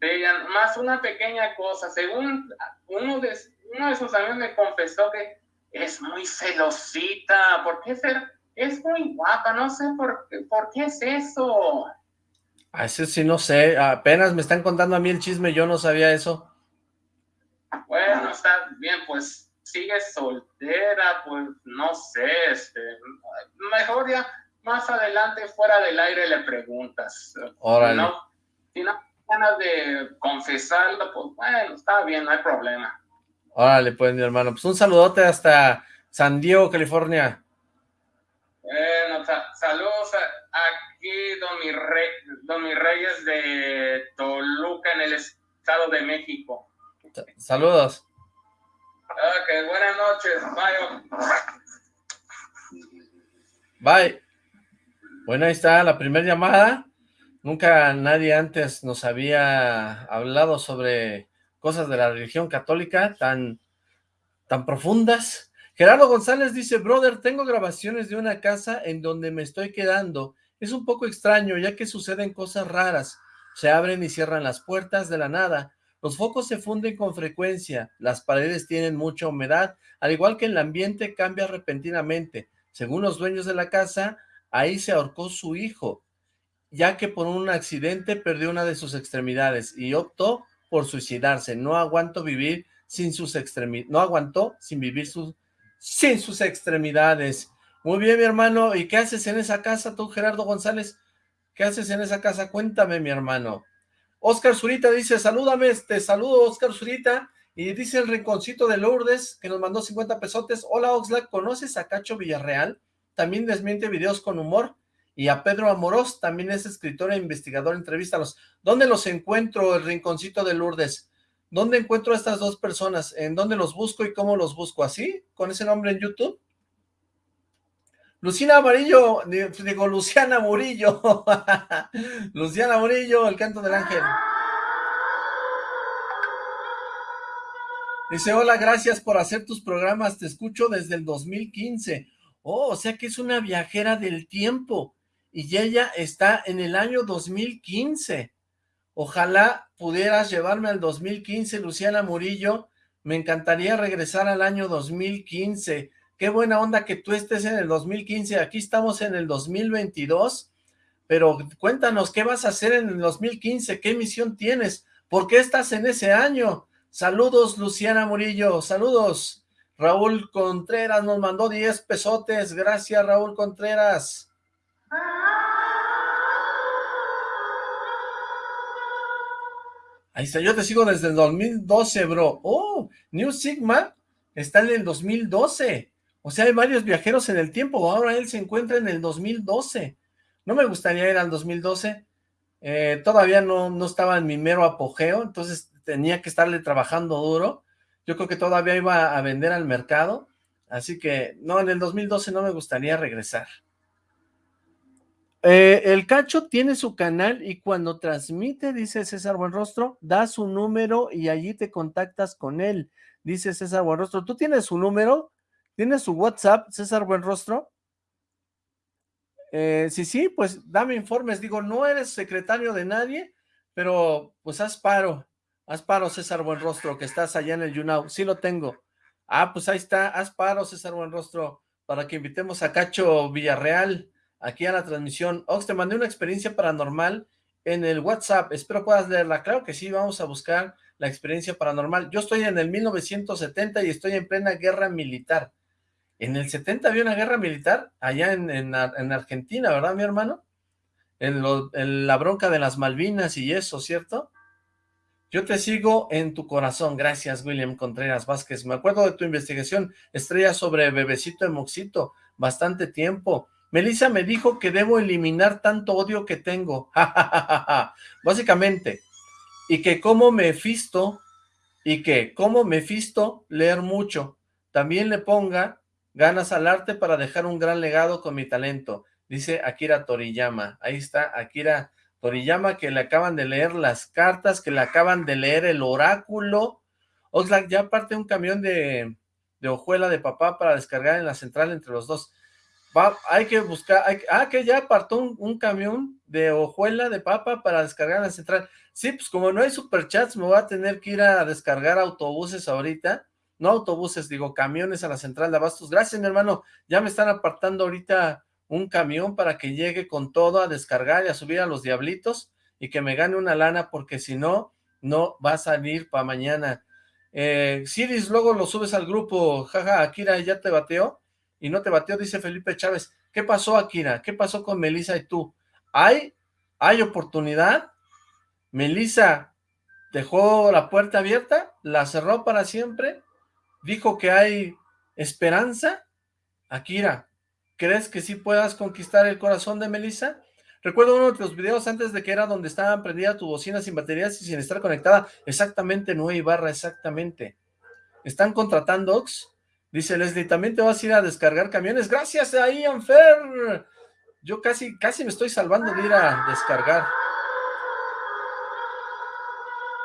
Sí, más una pequeña cosa, según uno de, uno de sus amigos me confesó que es muy celosita, ¿por qué ser? Es muy guapa, no sé por, por qué es eso. A ese sí no sé, apenas me están contando a mí el chisme, yo no sabía eso. Bueno, está bien, pues sigue soltera, pues no sé, este, mejor ya más adelante fuera del aire le preguntas. Órale. No, si no ganas de confesarlo, pues bueno, está bien, no hay problema. Órale, pues mi hermano, pues un saludote hasta San Diego, California. Bueno, saludos aquí, don mi, rey, don mi Reyes de Toluca, en el Estado de México. Saludos. Ok, buenas noches, bye. Bye. Bueno, ahí está la primera llamada. Nunca nadie antes nos había hablado sobre cosas de la religión católica tan, tan profundas. Gerardo González dice, brother, tengo grabaciones de una casa en donde me estoy quedando. Es un poco extraño, ya que suceden cosas raras. Se abren y cierran las puertas de la nada. Los focos se funden con frecuencia. Las paredes tienen mucha humedad, al igual que el ambiente cambia repentinamente. Según los dueños de la casa, ahí se ahorcó su hijo, ya que por un accidente perdió una de sus extremidades y optó por suicidarse. No aguanto vivir sin sus extremidades. No aguantó sin vivir sus, sin sus extremidades. Muy bien, mi hermano. ¿Y qué haces en esa casa tú, Gerardo González? ¿Qué haces en esa casa? Cuéntame, mi hermano. Oscar Zurita dice, salúdame, este, saludo Oscar Zurita. Y dice el rinconcito de Lourdes, que nos mandó 50 pesotes. Hola, Oxlack, ¿conoces a Cacho Villarreal? También desmiente videos con humor. Y a Pedro Amorós, también es escritor e investigador, entrevístalos. ¿Dónde los encuentro, el rinconcito de Lourdes? ¿Dónde encuentro a estas dos personas? ¿En dónde los busco y cómo los busco? ¿Así? ¿Con ese nombre en YouTube? Luciana Amarillo, digo, Luciana Murillo. Luciana Murillo, el canto del ángel. Dice, hola, gracias por hacer tus programas, te escucho desde el 2015. Oh, o sea que es una viajera del tiempo y ella está en el año 2015. Ojalá pudieras llevarme al 2015, Luciana Murillo. Me encantaría regresar al año 2015. Qué buena onda que tú estés en el 2015. Aquí estamos en el 2022. Pero cuéntanos, ¿qué vas a hacer en el 2015? ¿Qué misión tienes? ¿Por qué estás en ese año? Saludos, Luciana Murillo. Saludos. Raúl Contreras nos mandó 10 pesotes. Gracias, Raúl Contreras. Ahí está, yo te sigo desde el 2012, bro. Oh, New Sigma está en el 2012. O sea, hay varios viajeros en el tiempo. Ahora él se encuentra en el 2012. No me gustaría ir al 2012. Eh, todavía no, no estaba en mi mero apogeo, entonces tenía que estarle trabajando duro. Yo creo que todavía iba a vender al mercado. Así que, no, en el 2012 no me gustaría regresar. Eh, el Cacho tiene su canal y cuando transmite, dice César Buenrostro, da su número y allí te contactas con él, dice César Buenrostro. ¿Tú tienes su número? ¿Tienes su WhatsApp, César Buenrostro? Eh, sí, sí, pues dame informes. Digo, no eres secretario de nadie, pero pues haz paro. Haz paro, César Buenrostro, que estás allá en el Yunau. Sí lo tengo. Ah, pues ahí está. Haz paro, César Buenrostro, para que invitemos a Cacho Villarreal aquí a la transmisión. Ox, te mandé una experiencia paranormal en el WhatsApp, espero puedas leerla. Claro que sí, vamos a buscar la experiencia paranormal. Yo estoy en el 1970 y estoy en plena guerra militar. En el 70 había una guerra militar allá en, Argentina, ¿verdad, mi hermano? En, la bronca de las Malvinas y eso, ¿cierto? Yo te sigo en tu corazón. Gracias, William Contreras Vázquez. Me acuerdo de tu investigación, estrella sobre Bebecito de Moxito, bastante tiempo. Melissa me dijo que debo eliminar tanto odio que tengo. Básicamente. Y que como Mefisto, y que como Mefisto, leer mucho. También le ponga ganas al arte para dejar un gran legado con mi talento. Dice Akira Toriyama. Ahí está Akira Toriyama que le acaban de leer las cartas, que le acaban de leer el oráculo. Oxlack, ya parte un camión de, de hojuela de papá para descargar en la central entre los dos. hay que buscar, ah, que ya apartó un, camión de hojuela de papa para descargar en la central. Sí, pues como no hay superchats, me voy a tener que ir a descargar autobuses ahorita, no autobuses, digo camiones a la central de abastos. Gracias, mi hermano, ya me están apartando ahorita un camión para que llegue con todo a descargar y a subir a los diablitos y que me gane una lana, porque si no, no va a salir para mañana. Eh, Siris, luego lo subes al grupo, jaja, Akira ya te bateó, y no te bateó, dice Felipe Chávez. ¿Qué pasó, Akira? ¿Qué pasó con Melissa y tú? ¿Hay, hay oportunidad? Melissa dejó la puerta abierta, la cerró para siempre, dijo que hay esperanza. Akira, ¿crees que sí puedas conquistar el corazón de Melissa? Recuerdo uno de los videos antes de que era donde estaban prendida tu bocina sin baterías y sin estar conectada. Exactamente, no barra, exactamente. ¿Están contratando Ox? Dice Leslie, ¿también te vas a ir a descargar camiones? Gracias a Ian Fer. Yo casi, casi me estoy salvando de ir a descargar.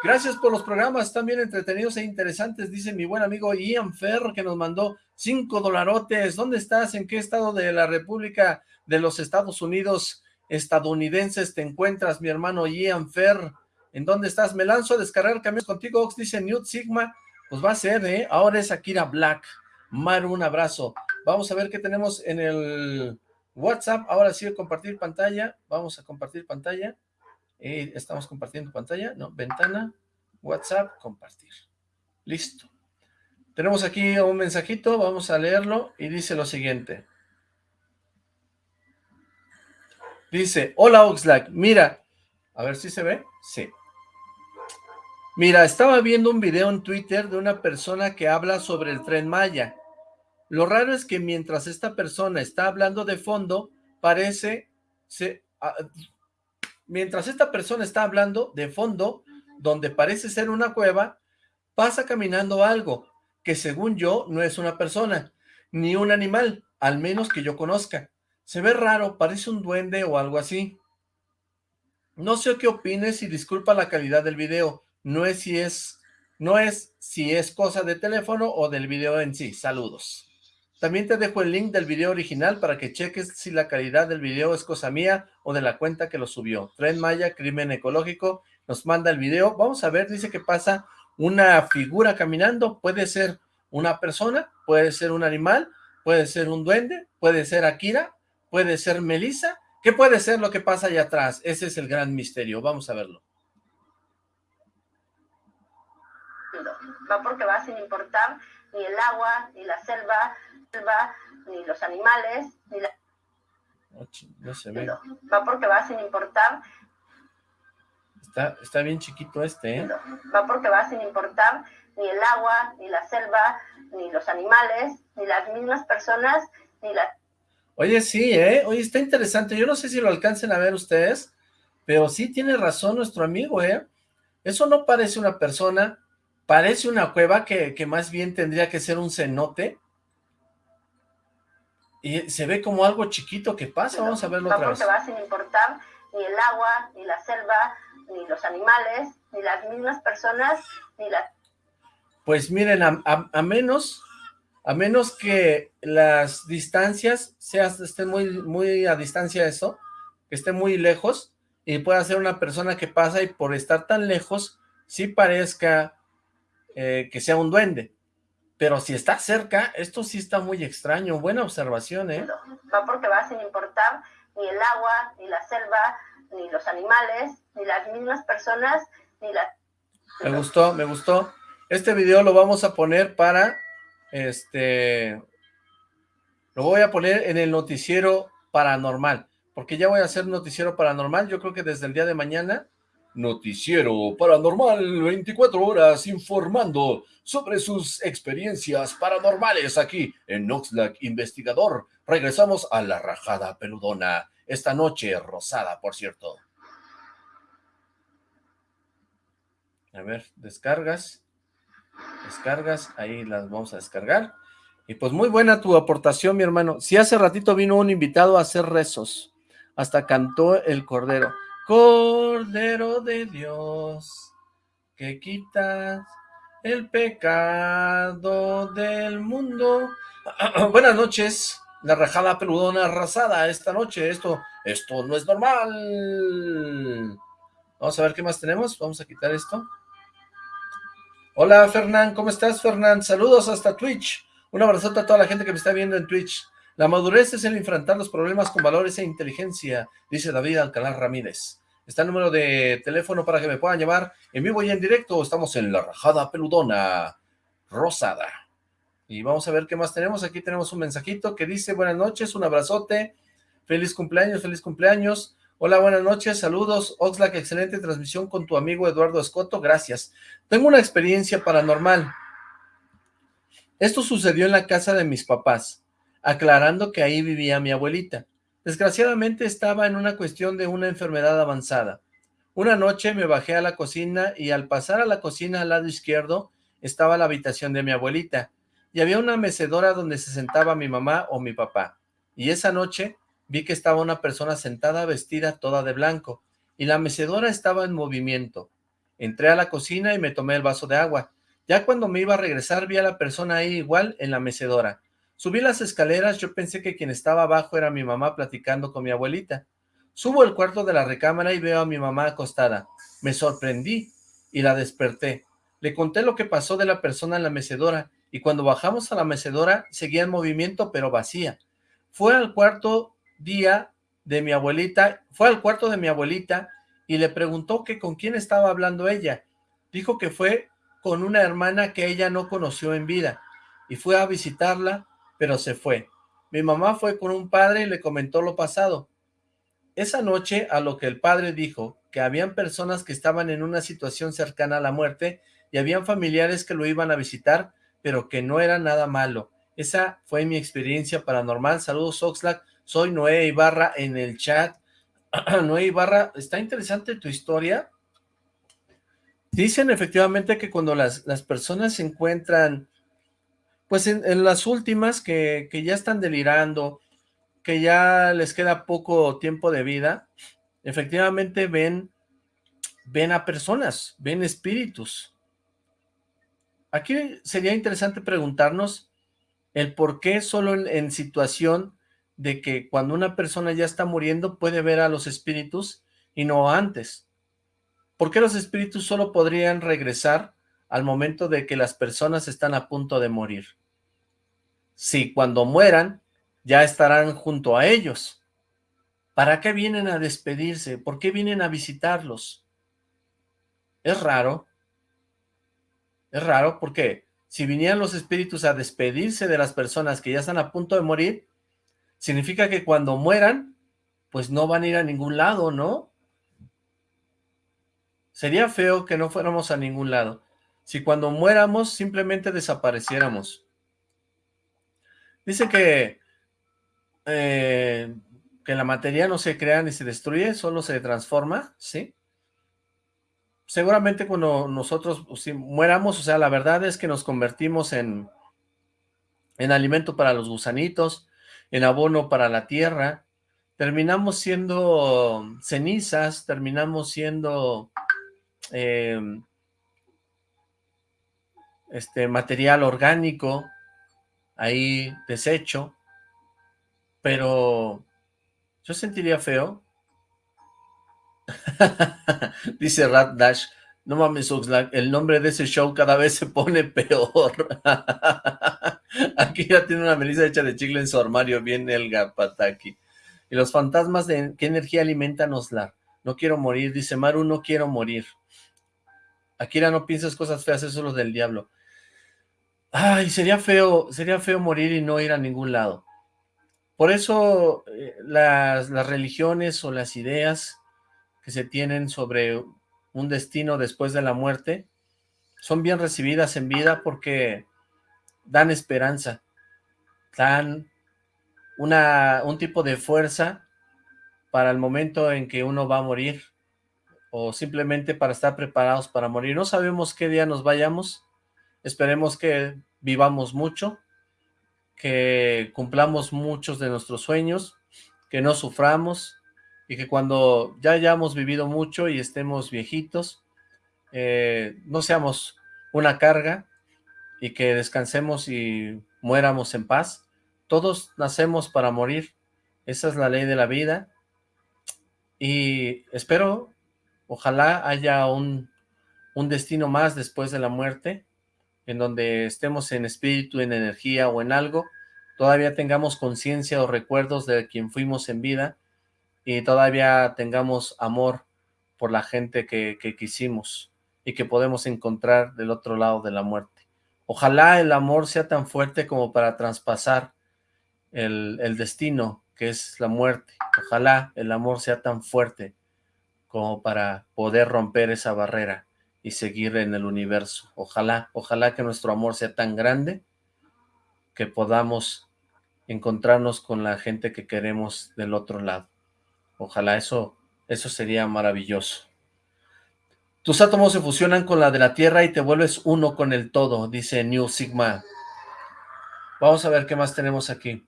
Gracias por los programas, también entretenidos e interesantes, dice mi buen amigo Ian Fer, que nos mandó cinco dolarotes. ¿Dónde estás? ¿En qué estado de la República de los Estados Unidos estadounidenses te encuentras, mi hermano Ian Fer? ¿En dónde estás? Me lanzo a descargar camiones contigo, Ox, dice Newt Sigma. Pues va a ser, ¿eh? Ahora es Akira Black. Maru, un abrazo. Vamos a ver qué tenemos en el WhatsApp. Ahora sí, compartir pantalla. Vamos a compartir pantalla. Eh, estamos compartiendo pantalla. No, ventana, WhatsApp, compartir. Listo. Tenemos aquí un mensajito. Vamos a leerlo y dice lo siguiente. Dice, hola Oxlack, mira, a ver si se ve, sí. Mira, estaba viendo un video en Twitter de una persona que habla sobre el Tren Maya. Lo raro es que mientras esta persona está hablando de fondo, parece... Se, ah, mientras esta persona está hablando de fondo, donde parece ser una cueva, pasa caminando algo, que según yo no es una persona, ni un animal, al menos que yo conozca. Se ve raro, parece un duende o algo así. No sé qué opines y disculpa la calidad del video, no es si es, no es si es cosa de teléfono o del video en sí. Saludos. También te dejo el link del video original para que cheques si la calidad del video es cosa mía o de la cuenta que lo subió. Tren Maya, Crimen Ecológico, nos manda el video. Vamos a ver, dice que pasa una figura caminando. Puede ser una persona, puede ser un animal, puede ser un duende, puede ser Akira, puede ser Melissa. ¿Qué puede ser lo que pasa allá atrás? Ese es el gran misterio. Vamos a verlo. Va porque va sin importar ni el agua, ni la selva, ni los animales, ni la... No, se ve. Va porque va sin importar. Está, está bien chiquito este, ¿eh? Va porque va sin importar ni el agua, ni la selva, ni los animales, ni las mismas personas, ni la... Oye, sí, ¿eh? Oye, está interesante. Yo no sé si lo alcancen a ver ustedes, pero sí tiene razón nuestro amigo, ¿eh? Eso no parece una persona, parece una cueva que, que más bien tendría que ser un cenote, y se ve como algo chiquito que pasa, vamos a verlo otra vez. va sin importar ni el agua, ni la selva, ni los animales, ni las mismas personas, ni la... Pues miren, a, menos, a menos que las distancias sean, estén muy, muy a distancia eso, que esté muy lejos, y pueda ser una persona que pasa y por estar tan lejos, sí parezca eh, que sea un duende. Pero si está cerca, esto sí está muy extraño. Buena observación, ¿eh? Va porque va sin importar ni el agua, ni la selva, ni los animales, ni las mismas personas, ni la... Me gustó, me gustó. Este video lo vamos a poner para, este... Lo voy a poner en el noticiero paranormal, porque ya voy a hacer noticiero paranormal, yo creo que desde el día de mañana Noticiero Paranormal 24 horas informando sobre sus experiencias paranormales aquí en Noxlack Investigador. Regresamos a la rajada peludona, esta noche rosada, por cierto. A ver, descargas, descargas, ahí las vamos a descargar. Y pues muy buena tu aportación, mi hermano. Si hace ratito vino un invitado a hacer rezos, hasta cantó el cordero. Cordero de Dios, que quitas el pecado del mundo. Buenas noches, La rajada peludona arrasada esta noche. Esto, esto no es normal. Vamos a ver qué más tenemos. Vamos a quitar esto. Hola, Fernán. ¿Cómo estás, Fernán? Saludos hasta Twitch. Un abrazote a toda la gente que me está viendo en Twitch. La madurez es el enfrentar los problemas con valores e inteligencia, dice David Alcalá Ramírez. Está el número de teléfono para que me puedan llamar en vivo y en directo. Estamos en La Rajada Peludona Rosada. Y vamos a ver qué más tenemos. Aquí tenemos un mensajito que dice, buenas noches, un abrazote, feliz cumpleaños, feliz cumpleaños. Hola, buenas noches, saludos. Oxlack, excelente transmisión con tu amigo Eduardo Escoto, gracias. Tengo una experiencia paranormal. Esto sucedió en la casa de mis papás, aclarando que ahí vivía mi abuelita. Desgraciadamente estaba en una cuestión de una enfermedad avanzada. Una noche me bajé a la cocina y al pasar a la cocina al lado izquierdo estaba la habitación de mi abuelita y había una mecedora donde se sentaba mi mamá o mi papá. Y esa noche vi que estaba una persona sentada vestida toda de blanco y la mecedora estaba en movimiento. Entré a la cocina y me tomé el vaso de agua. Ya cuando me iba a regresar vi a la persona ahí igual en la mecedora. Subí las escaleras, yo pensé que quien estaba abajo era mi mamá platicando con mi abuelita. Subo al cuarto de la recámara y veo a mi mamá acostada. Me sorprendí y la desperté. Le conté lo que pasó de la persona en la mecedora y cuando bajamos a la mecedora seguía en movimiento pero vacía. Fue al cuarto día de mi abuelita, fue al cuarto de mi abuelita y le preguntó que con quién estaba hablando ella. Dijo que fue con una hermana que ella no conoció en vida y fue a visitarla pero se fue. Mi mamá fue con un padre y le comentó lo pasado. Esa noche, a lo que el padre dijo, que habían personas que estaban en una situación cercana a la muerte y habían familiares que lo iban a visitar, pero que no era nada malo. Esa fue mi experiencia paranormal. Saludos, Oxlack. Soy Noé Ibarra en el chat. Noé Ibarra, está interesante tu historia. Dicen efectivamente que cuando las, las personas se encuentran pues en, las últimas que, ya están delirando, que ya les queda poco tiempo de vida, efectivamente ven, ven a personas, ven espíritus. Aquí sería interesante preguntarnos el por qué solo en, en, situación de que cuando una persona ya está muriendo puede ver a los espíritus y no antes. ¿Por qué los espíritus solo podrían regresar al momento de que las personas están a punto de morir. Si cuando mueran, ya estarán junto a ellos. ¿Para qué vienen a despedirse? ¿Por qué vienen a visitarlos? Es raro. Es raro porque si vinieran los espíritus a despedirse de las personas que ya están a punto de morir, significa que cuando mueran, pues no van a ir a ningún lado, ¿no? Sería feo que no fuéramos a ningún lado si cuando muéramos simplemente desapareciéramos. Dice que, eh, que la materia no se crea ni se destruye, solo se transforma, ¿sí? Seguramente cuando nosotros si muéramos, o sea, la verdad es que nos convertimos en, en alimento para los gusanitos, en abono para la tierra, terminamos siendo cenizas, terminamos siendo eh, este material orgánico ahí desecho, pero yo sentiría feo. Dice Rat Dash, no mames Oxlack, el nombre de ese show cada vez se pone peor. Aquí ya tiene una melisa hecha de chicle en su armario, viene el Gapataki. Y los fantasmas, de ¿qué energía alimentan Oslar? No quiero morir, dice Maru, no quiero morir. Akira, no pienses cosas feas, eso es lo del diablo. Ay, sería feo, sería feo morir y no ir a ningún lado. Por eso eh, las, las religiones o las ideas que se tienen sobre un destino después de la muerte son bien recibidas en vida porque dan esperanza, dan una, un tipo de fuerza para el momento en que uno va a morir o simplemente para estar preparados para morir. No sabemos qué día nos vayamos, Esperemos que vivamos mucho, que cumplamos muchos de nuestros sueños, que no suframos y que cuando ya hayamos vivido mucho y estemos viejitos, eh, no seamos una carga y que descansemos y muéramos en paz, todos nacemos para morir, esa es la ley de la vida, y espero, ojalá haya un, un destino más después de la muerte, en donde estemos en espíritu, en energía o en algo, todavía tengamos conciencia o recuerdos de quien fuimos en vida, y todavía tengamos amor por la gente que, que quisimos y que podemos encontrar del otro lado de la muerte. Ojalá el amor sea tan fuerte como para traspasar el, el destino que es la muerte. Ojalá el amor sea tan fuerte como para poder romper esa barrera y seguir en el universo. Ojalá, ojalá que nuestro amor sea tan grande que podamos encontrarnos con la gente que queremos del otro lado. Ojalá eso, eso sería maravilloso. Tus átomos se fusionan con la de la Tierra y te vuelves uno con el todo, dice New Sigma. Vamos a ver qué más tenemos aquí.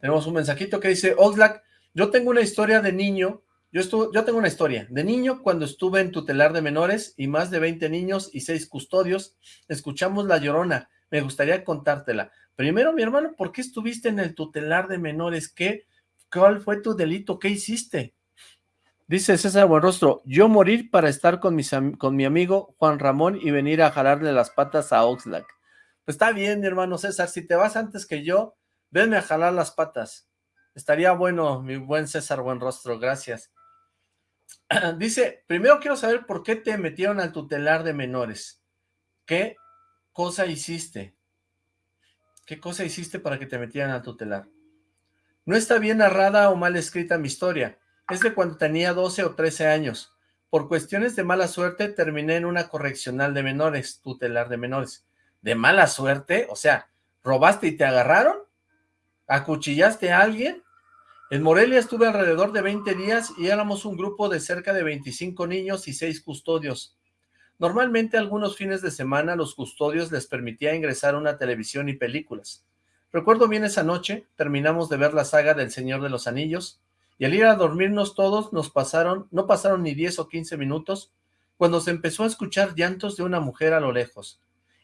Tenemos un mensajito que dice, Oxlack, yo tengo una historia de niño, yo, estuve, yo tengo una historia, de niño cuando estuve en tutelar de menores y más de 20 niños y 6 custodios, escuchamos La Llorona, me gustaría contártela. Primero, mi hermano, ¿por qué estuviste en el tutelar de menores? ¿Qué, ¿Cuál fue tu delito? ¿Qué hiciste? Dice César Buenrostro, yo morir para estar con, mis, con mi amigo Juan Ramón y venir a jalarle las patas a Oxlack. Pues está bien, mi hermano César, si te vas antes que yo, venme a jalar las patas. Estaría bueno, mi buen César Buenrostro, gracias. Dice, primero quiero saber por qué te metieron al tutelar de menores. ¿Qué cosa hiciste? ¿Qué cosa hiciste para que te metieran al tutelar? No está bien narrada o mal escrita mi historia es de cuando tenía 12 o 13 años. Por cuestiones de mala suerte terminé en una correccional de menores, tutelar de menores. ¿De mala suerte? O sea, ¿robaste y te agarraron? ¿Acuchillaste a alguien? En Morelia estuve alrededor de 20 días y éramos un grupo de cerca de 25 niños y 6 custodios. Normalmente algunos fines de semana los custodios les permitía ingresar una televisión y películas. Recuerdo bien esa noche, terminamos de ver la saga del Señor de los Anillos, y al ir a dormirnos todos, nos pasaron, no pasaron ni 10 o 15 minutos, cuando se empezó a escuchar llantos de una mujer a lo lejos,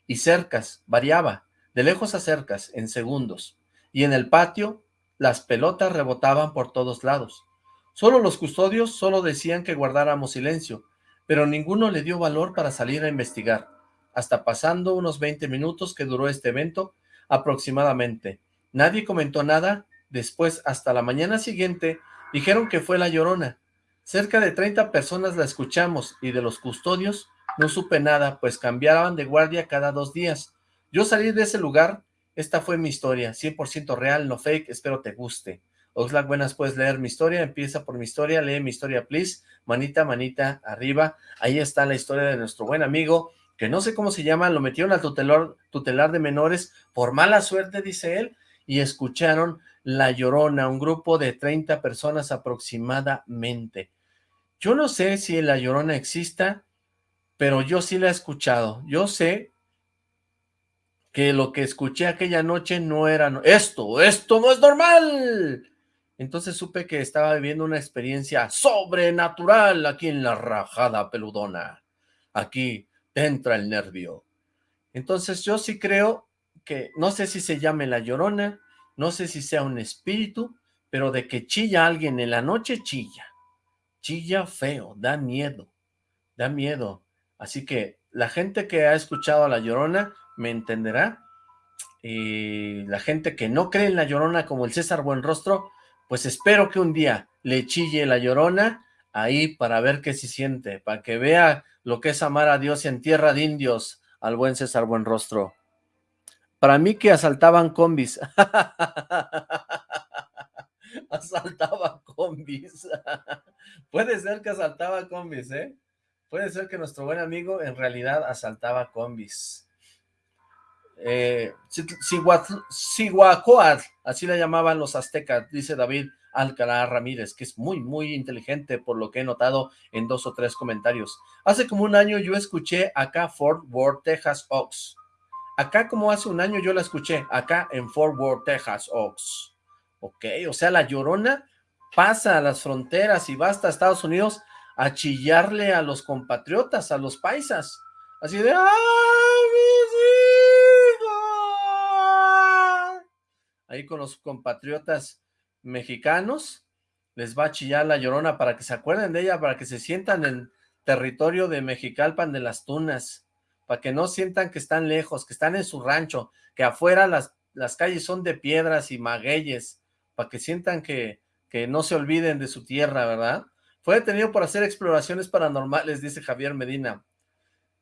y cercas, variaba, de lejos a cercas, en segundos, y en el patio, las pelotas rebotaban por todos lados. Solo los custodios solo decían que guardáramos silencio, pero ninguno le dio valor para salir a investigar, hasta pasando unos 20 minutos que duró este evento, aproximadamente. Nadie comentó nada, después hasta la mañana siguiente Dijeron que fue La Llorona. Cerca de 30 personas la escuchamos y de los custodios no supe nada, pues cambiaban de guardia cada dos días. Yo salí de ese lugar, esta fue mi historia, 100% real, no fake, espero te guste. Oxlack, buenas, puedes leer mi historia, empieza por mi historia, lee mi historia, please, manita, manita, arriba, ahí está la historia de nuestro buen amigo, que no sé cómo se llama, lo metieron al tutelar, de menores, por mala suerte, dice él, y escucharon La Llorona, un grupo de 30 personas aproximadamente. Yo no sé si La Llorona exista, pero yo sí la he escuchado. Yo sé que lo que escuché aquella noche no era... ¡Esto! ¡Esto no es normal! Entonces supe que estaba viviendo una experiencia sobrenatural aquí en la rajada peludona. Aquí entra el nervio. Entonces yo sí creo que no sé si se llame La Llorona, no sé si sea un espíritu, pero de que chilla alguien en la noche, chilla. Chilla feo, da miedo, da miedo. Así que la gente que ha escuchado a La Llorona me entenderá. Y la gente que no cree en La Llorona como el César Buenrostro, pues espero que un día le chille La Llorona ahí para ver qué se siente, para que vea lo que es amar a Dios en tierra de indios al buen César Buenrostro. Para mí que asaltaban combis. asaltaba combis. Puede ser que asaltaba combis, ¿eh? Puede ser que nuestro buen amigo en realidad asaltaba combis. Eh, así le llamaban los aztecas, dice David Alcalá Ramírez, que es muy, muy inteligente por lo que he notado en dos o tres comentarios. Hace como un año yo escuché acá Fort Worth, Texas Ox. Acá como hace un año yo la escuché, acá en Fort Worth, Texas, Ox. Ok, o sea, la Llorona pasa a las fronteras y va hasta Estados Unidos a chillarle a los compatriotas, a los paisas. Así de, ¡ay, mis hijos! Ahí con los compatriotas mexicanos, les va a chillar la llorona para que se acuerden de ella, para que se sientan en territorio de Mexicalpan de las Tunas, para que no sientan que están lejos, que están en su rancho, que afuera las, las calles son de piedras y magueyes, para que sientan que, que no se olviden de su tierra, ¿verdad? Fue detenido por hacer exploraciones paranormales, dice Javier Medina.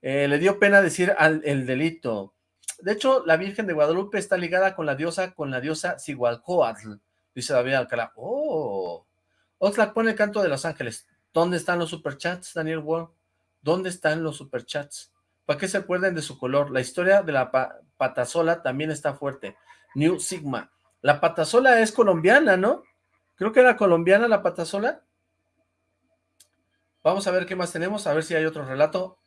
Eh, le dio pena decir al, el delito. De hecho, la Virgen de Guadalupe está ligada con la diosa, con la diosa Sigualcoatl, dice David Alcalá. ¡Oh! Oxlack pone el canto de los ángeles. ¿Dónde están los superchats, Daniel Wall? ¿Dónde están los superchats? ¿Para qué se acuerden de su color? La historia de la patasola también está fuerte. New Sigma. La patasola es colombiana, ¿no? Creo que era colombiana la patasola. Vamos a ver qué más tenemos, a ver si hay otro relato.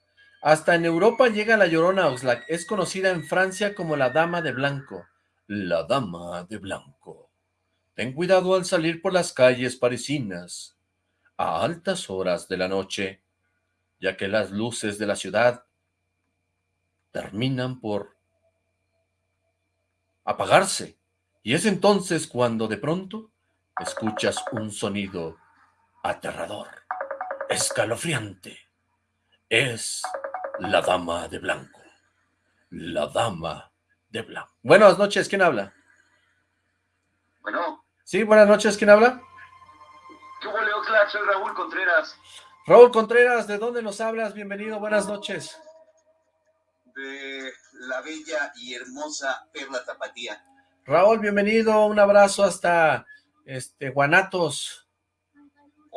Hasta en Europa llega la Llorona Oxlack. Es conocida en Francia como la Dama de Blanco. La Dama de Blanco. Ten cuidado al salir por las calles parisinas a altas horas de la noche, ya que las luces de la ciudad terminan por apagarse, y es entonces cuando de pronto escuchas un sonido aterrador, escalofriante. Es la dama de blanco, la dama de blanco. Buenas noches, ¿quién habla? Bueno. Sí, buenas noches, ¿quién habla? ¿Qué huele, Oxlack? Soy Raúl Contreras. Raúl Contreras, ¿de dónde nos hablas? Bienvenido, buenas noches. De la bella y hermosa Perla Tapatía. Raúl, bienvenido, un abrazo hasta este Guanatos.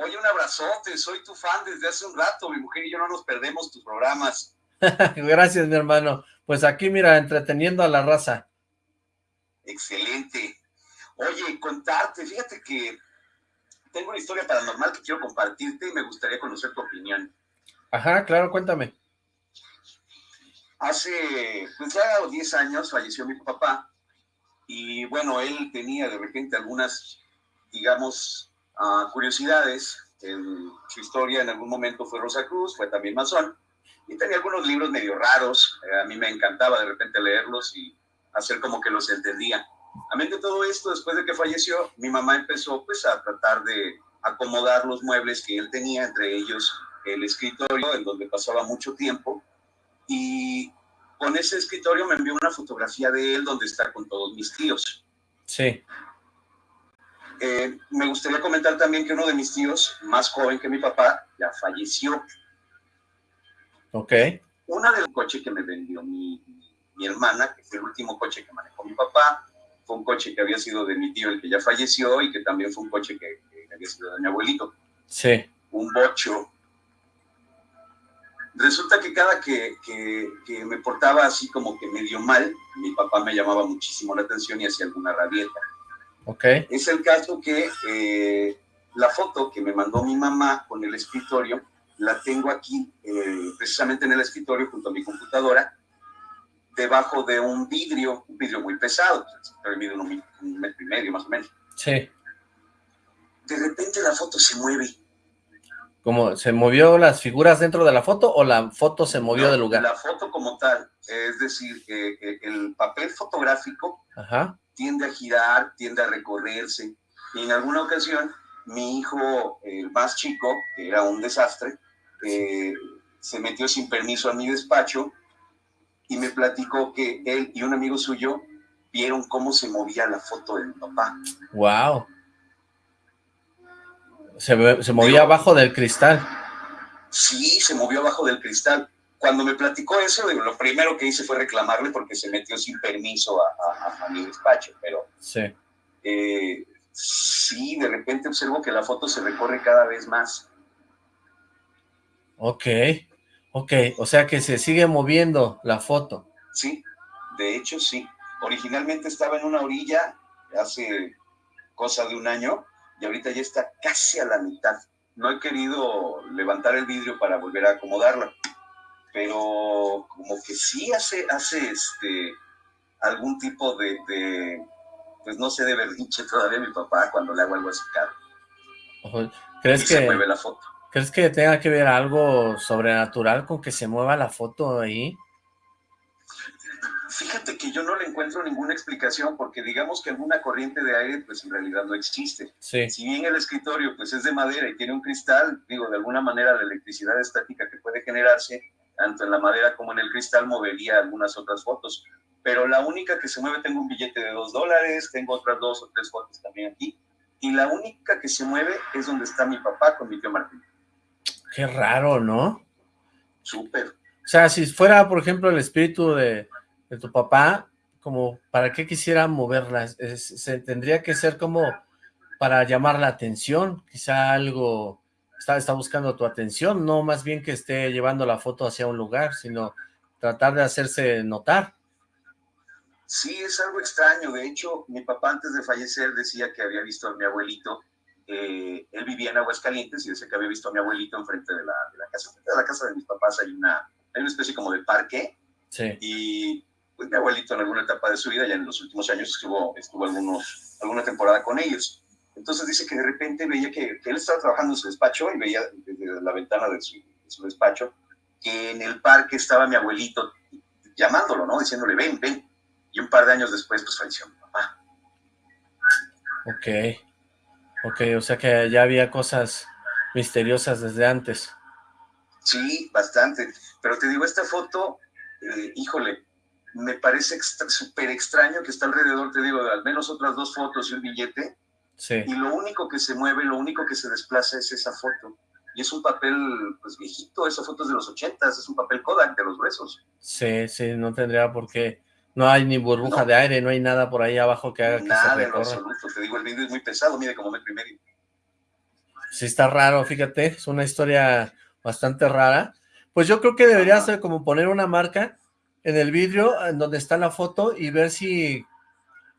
Oye, un abrazote, soy tu fan desde hace un rato, mi mujer y yo no nos perdemos tus programas. Gracias, mi hermano. Pues aquí, mira, entreteniendo a la raza. Excelente. Oye, contarte, fíjate que tengo una historia paranormal que quiero compartirte y me gustaría conocer tu opinión. Ajá, claro, cuéntame. Hace, pues ya 10 años falleció mi papá y bueno, él tenía de repente algunas, digamos, curiosidades. En su historia en algún momento fue Rosa Cruz, fue también masón y tenía algunos libros medio raros. Eh, a mí me encantaba de repente leerlos y hacer como que los entendía. Amén de todo esto, después de que falleció, mi mamá empezó pues a tratar de acomodar los muebles que él tenía, entre ellos el escritorio en donde pasaba mucho tiempo. Y con ese escritorio me envió una fotografía de él donde está con todos mis tíos. Sí. Eh, me gustaría comentar también que uno de mis tíos, más joven que mi papá, ya falleció. Ok. Una del coche que me vendió mi, mi hermana, que fue el último coche que manejó mi papá, fue un coche que había sido de mi tío, el que ya falleció, y que también fue un coche que, había sido de mi abuelito. Sí. Un bocho. Resulta que cada que, que, me portaba así como que medio mal, mi papá me llamaba muchísimo la atención y hacía alguna rabieta. Ok. Es el caso que eh, la foto que me mandó mi mamá con el escritorio, la tengo aquí, eh, precisamente en el escritorio junto a mi computadora, debajo de un vidrio, un vidrio muy pesado, el vidrio un, un metro y medio más o menos. Sí. De repente la foto se mueve. ¿Cómo? ¿Se movió las figuras dentro de la foto o la foto se movió del lugar? La foto como tal, es decir, que el papel fotográfico tiende a girar, tiende a recorrerse. Y en alguna ocasión, mi hijo, el más chico, que era un desastre, eh, se metió sin permiso a mi despacho y me platicó que él y un amigo suyo vieron cómo se movía la foto de mi papá. Wow. Se, se movía abajo del cristal. Sí, se movió abajo del cristal. Cuando me platicó eso, lo primero que hice fue reclamarle porque se metió sin permiso a, a, mi despacho, pero... Sí. Eh, sí, de repente observo que la foto se recorre cada vez más. Ok. Ok, o sea que se sigue moviendo la foto. Sí, de hecho sí. Originalmente estaba en una orilla hace cosa de un año y ahorita ya está casi a la mitad. No he querido levantar el vidrio para volver a acomodarla, pero como que sí hace, hace este, algún tipo de, pues no sé, de berrinche todavía mi papá cuando le hago algo así caro. ¿Crees que... se mueve la foto. ¿Crees que tenga que ver algo sobrenatural con que se mueva la foto ahí? Fíjate que yo no le encuentro ninguna explicación, porque digamos que alguna corriente de aire, pues en realidad no existe. Sí. Si bien el escritorio, pues es de madera y tiene un cristal, digo, de alguna manera la electricidad estática que puede generarse, tanto en la madera como en el cristal, movería algunas otras fotos. Pero la única que se mueve, tengo un billete de dos dólares, tengo otras dos o tres fotos también aquí, y la única que se mueve es donde está mi papá con mi tío Martín. Qué raro, ¿no? Súper. O sea, si fuera, por ejemplo, el espíritu de, de tu papá, como, ¿para qué quisiera moverla? se tendría que ser como para llamar la atención, quizá algo está, está buscando tu atención, no más bien que esté llevando la foto hacia un lugar, sino tratar de hacerse notar. Sí, es algo extraño. De hecho, mi papá antes de fallecer decía que había visto a mi abuelito. Eh, él vivía en Aguascalientes y decía que había visto a mi abuelito enfrente de la, de la casa. Enfrente de la casa de mis papás hay una, hay una especie como de parque. Sí. Y pues mi abuelito en alguna etapa de su vida, ya en los últimos años, estuvo, estuvo algunos, alguna temporada con ellos. Entonces dice que de repente veía que, que él estaba trabajando en su despacho y veía desde la ventana de su, de su despacho que en el parque estaba mi abuelito llamándolo, ¿no? Diciéndole, ven, ven y un par de años después, pues falleció mi papá. Ok, ok, o sea que ya había cosas misteriosas desde antes. Sí, bastante, pero te digo, esta foto, eh, híjole, me parece súper extraño que está alrededor, te digo, de al menos otras dos fotos y un billete, sí. y lo único que se mueve, lo único que se desplaza es esa foto. Y es un papel, pues viejito, esa foto es de los ochentas, es un papel Kodak de los gruesos. Sí, sí, no tendría por qué no hay ni burbuja no. de aire, no hay nada por ahí abajo que haga que Nada se en absoluto, te digo, el vídeo es muy pesado, mide como metro y medio. Sí está raro, fíjate, es una historia bastante rara. Pues yo creo que debería ser como poner una marca en el vidrio en donde está la foto y ver si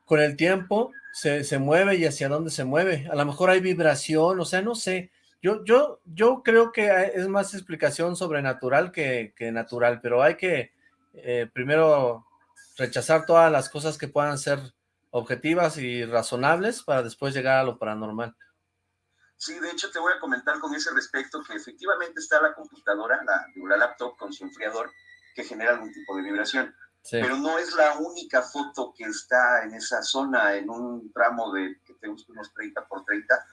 con el tiempo se, se mueve y hacia dónde se mueve. A lo mejor hay vibración, o sea, no sé. Yo, yo, yo creo que es más explicación sobrenatural que, que natural, pero hay que eh, primero rechazar todas las cosas que puedan ser objetivas y razonables para después llegar a lo paranormal. Sí, de hecho te voy a comentar con ese respecto que efectivamente está la computadora, la, la laptop con su enfriador que genera algún tipo de vibración, Sí, pero no es la única foto que está en esa zona, en un tramo de que te gusta unos 30 por 30.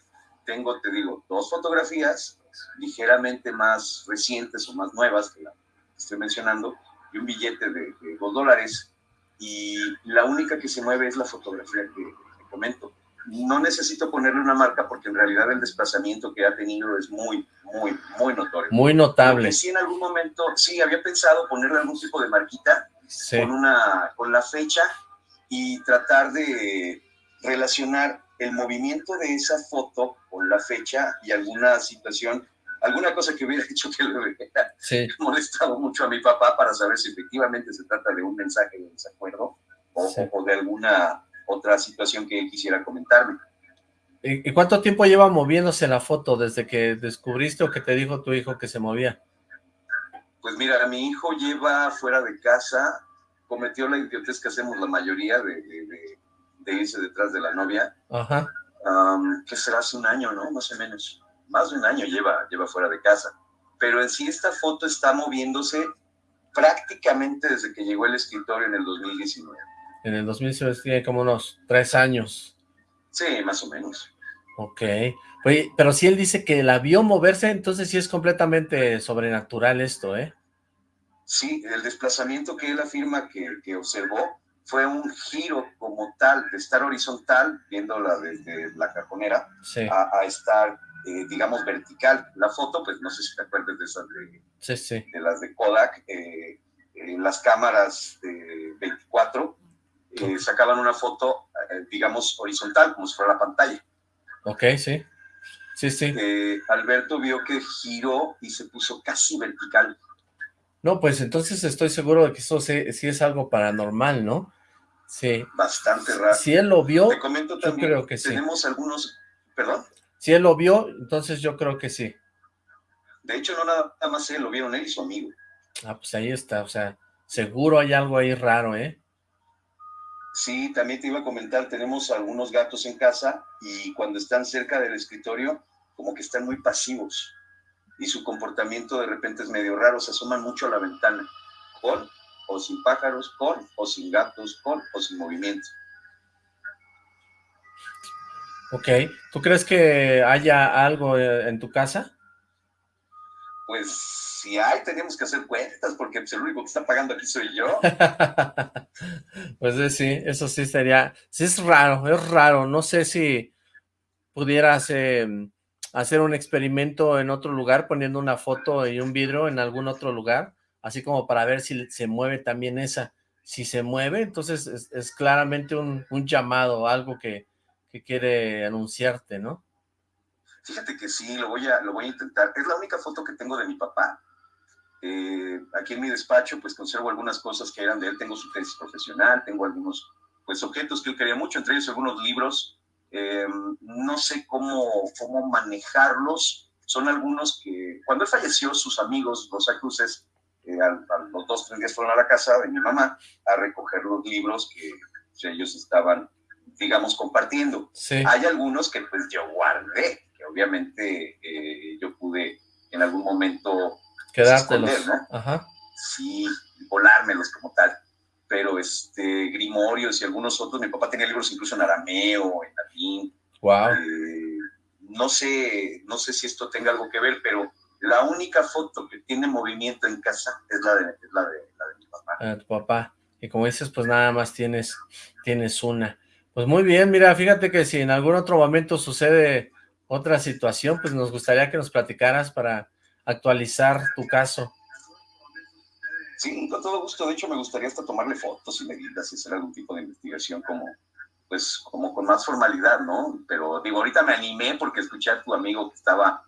Tengo, te digo, dos fotografías ligeramente más recientes o más nuevas que la que estoy mencionando y un billete de, de dos dólares y la única que se mueve es la fotografía que, que comento. No necesito ponerle una marca porque en realidad el desplazamiento que ha tenido es muy, muy, muy notorio. muy notable. sí en algún momento, sí, había pensado ponerle algún tipo de marquita Sí, con, una, con la fecha y tratar de relacionar el movimiento de esa foto con la fecha y alguna situación, alguna cosa que hubiera hecho que le hubiera sí. molestado mucho a mi papá para saber si efectivamente se trata de un mensaje de desacuerdo o, Sí. o de alguna otra situación que él quisiera comentarme. ¿Y y cuánto tiempo lleva moviéndose la foto desde que descubriste o que te dijo tu hijo que se movía? Pues mira, mi hijo lleva fuera de casa, cometió la idiotez que hacemos la mayoría de, de- de- de irse detrás de la novia, Ajá, um, que será hace un año, ¿no? Más o menos. Más de un año lleva, lleva fuera de casa. Pero en sí esta foto está moviéndose prácticamente desde que llegó el escritorio en el 2019. en el 2006 tiene como unos tres años. Sí, más o menos. Ok. Oye, pero si él dice que la vio moverse, entonces sí es completamente sobrenatural esto, ¿eh? Sí, el desplazamiento que él afirma que, que observó fue un giro como tal, de estar horizontal, viéndola desde la cajonera, Sí, a, a estar, eh, digamos, vertical. La foto, pues no sé si te acuerdas de esas de, sí, sí. de las de Kodak, eh, en las cámaras de 24, eh, sacaban una foto, eh, digamos, horizontal, como si fuera la pantalla. Ok, sí. Sí, sí. Eh, Alberto vio que giró y se puso casi vertical. No, pues entonces estoy seguro de que eso sí, sí es algo paranormal, ¿no? Sí. Bastante raro. Si él lo vio, Te comento yo también, creo que sí. tenemos algunos, perdón, si él lo vio, entonces yo creo que sí. de hecho no nada más él, lo vieron él y su amigo. Ah, pues ahí está, o sea, seguro hay algo ahí raro, ¿eh? Sí, también te iba a comentar, tenemos algunos gatos en casa y cuando están cerca del escritorio, como que están muy pasivos y su comportamiento de repente es medio raro, se asoman mucho a la ventana con o sin pájaros, con o sin gatos, con o sin movimiento. Ok, ¿tú crees que haya algo eh, en tu casa? Pues si hay, tenemos que hacer cuentas, porque pues, el único que está pagando aquí soy yo. pues eh, sí, eso sí sería, sí es raro, es raro, no sé si pudieras em, hacer un experimento en otro lugar, poniendo una foto y un vidrio en algún otro lugar, así como para ver si se mueve también esa. Si se mueve, entonces es, claramente un, un llamado, algo que, quiere anunciarte, ¿no? Fíjate que sí, lo voy a, lo voy a intentar. Es la única foto que tengo de mi papá. Eh, aquí en mi despacho, pues conservo algunas cosas que eran de él. Tengo su tesis profesional, tengo algunos pues objetos que él quería mucho, entre ellos algunos libros. Eh, no sé cómo, cómo manejarlos. Son algunos que, cuando él falleció, sus amigos, los Cruces, eh, a, los dos, tres días fueron a la casa de mi mamá a recoger los libros que ellos estaban digamos, compartiendo. Hay algunos que pues yo guardé, que obviamente eh, yo pude en algún momento quedártelos, ¿no? Ajá. Sí, volármelos como tal. Pero este, Grimorios y algunos otros, mi papá tenía libros incluso en arameo, en latín. Wow. Eh, no sé, no sé si esto tenga algo que ver, pero la única foto que tiene movimiento en casa es la de, la de, la de mi papá. Ah, tu papá. Y como dices, pues nada más tienes, tienes una. Pues muy bien, mira, fíjate que si en algún otro momento sucede otra situación, pues nos gustaría que nos platicaras para actualizar tu caso. Sí, con todo gusto. De hecho, me gustaría hasta tomarle fotos y medidas y hacer algún tipo de investigación como, pues, como con más formalidad, ¿no? Pero digo, ahorita me animé porque escuché a tu amigo que estaba,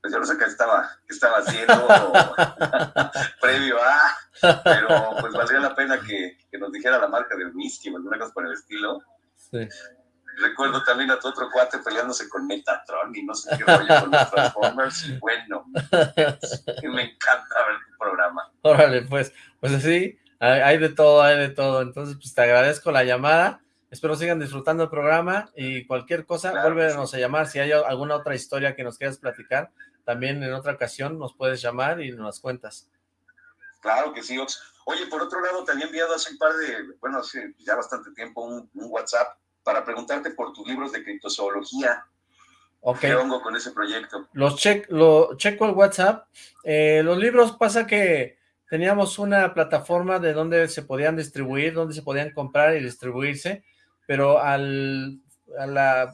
pues yo no sé qué estaba, qué estaba haciendo previo a, pero pues valdría la pena que, que, nos dijera la marca del whisky o alguna cosa por el estilo Recuerdo también a tu otro cuate peleándose con Metatron y no sé qué rollo con los Transformers. Y bueno, me encanta ver tu programa. Órale, pues, pues así, hay de todo, hay de todo. Entonces, pues te agradezco la llamada. Espero sigan disfrutando el programa y cualquier cosa, claro, a llamar. Si hay alguna otra historia que nos quieras platicar, también en otra ocasión nos puedes llamar y nos cuentas. Claro que sí, Ox. Oye, por otro lado, te había enviado hace un par de, bueno, hace ya bastante tiempo un, WhatsApp para preguntarte por tus libros de criptozoología. ¿Qué hongo con ese proyecto? Los lo checo el WhatsApp. Eh, los libros pasa que teníamos una plataforma de donde se podían distribuir, donde se podían comprar y distribuirse, pero al, a la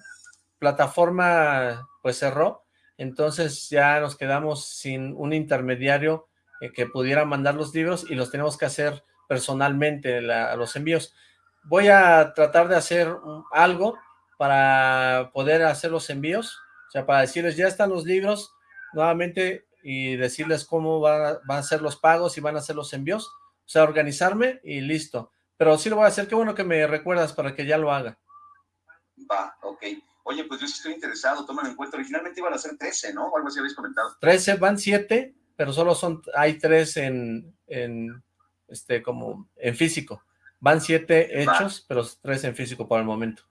plataforma pues cerró, entonces ya nos quedamos sin un intermediario eh, que pudiera mandar los libros y los tenemos que hacer personalmente los envíos. Voy a tratar de hacer algo para poder hacer los envíos, o sea, para decirles, ya están los libros nuevamente y decirles cómo van a, ser los pagos y van a ser los envíos, o sea, organizarme y listo. Pero sí lo voy a hacer, qué bueno que me recuerdas para que ya lo haga. Va, ok. Oye, pues yo sí estoy interesado, tómalo en cuenta. Originalmente iban a ser 13, ¿no? O algo así habéis comentado. 13, van 7, pero solo son, hay tres en, en este, como, en físico. Van siete hechos, pero tres en físico por el momento.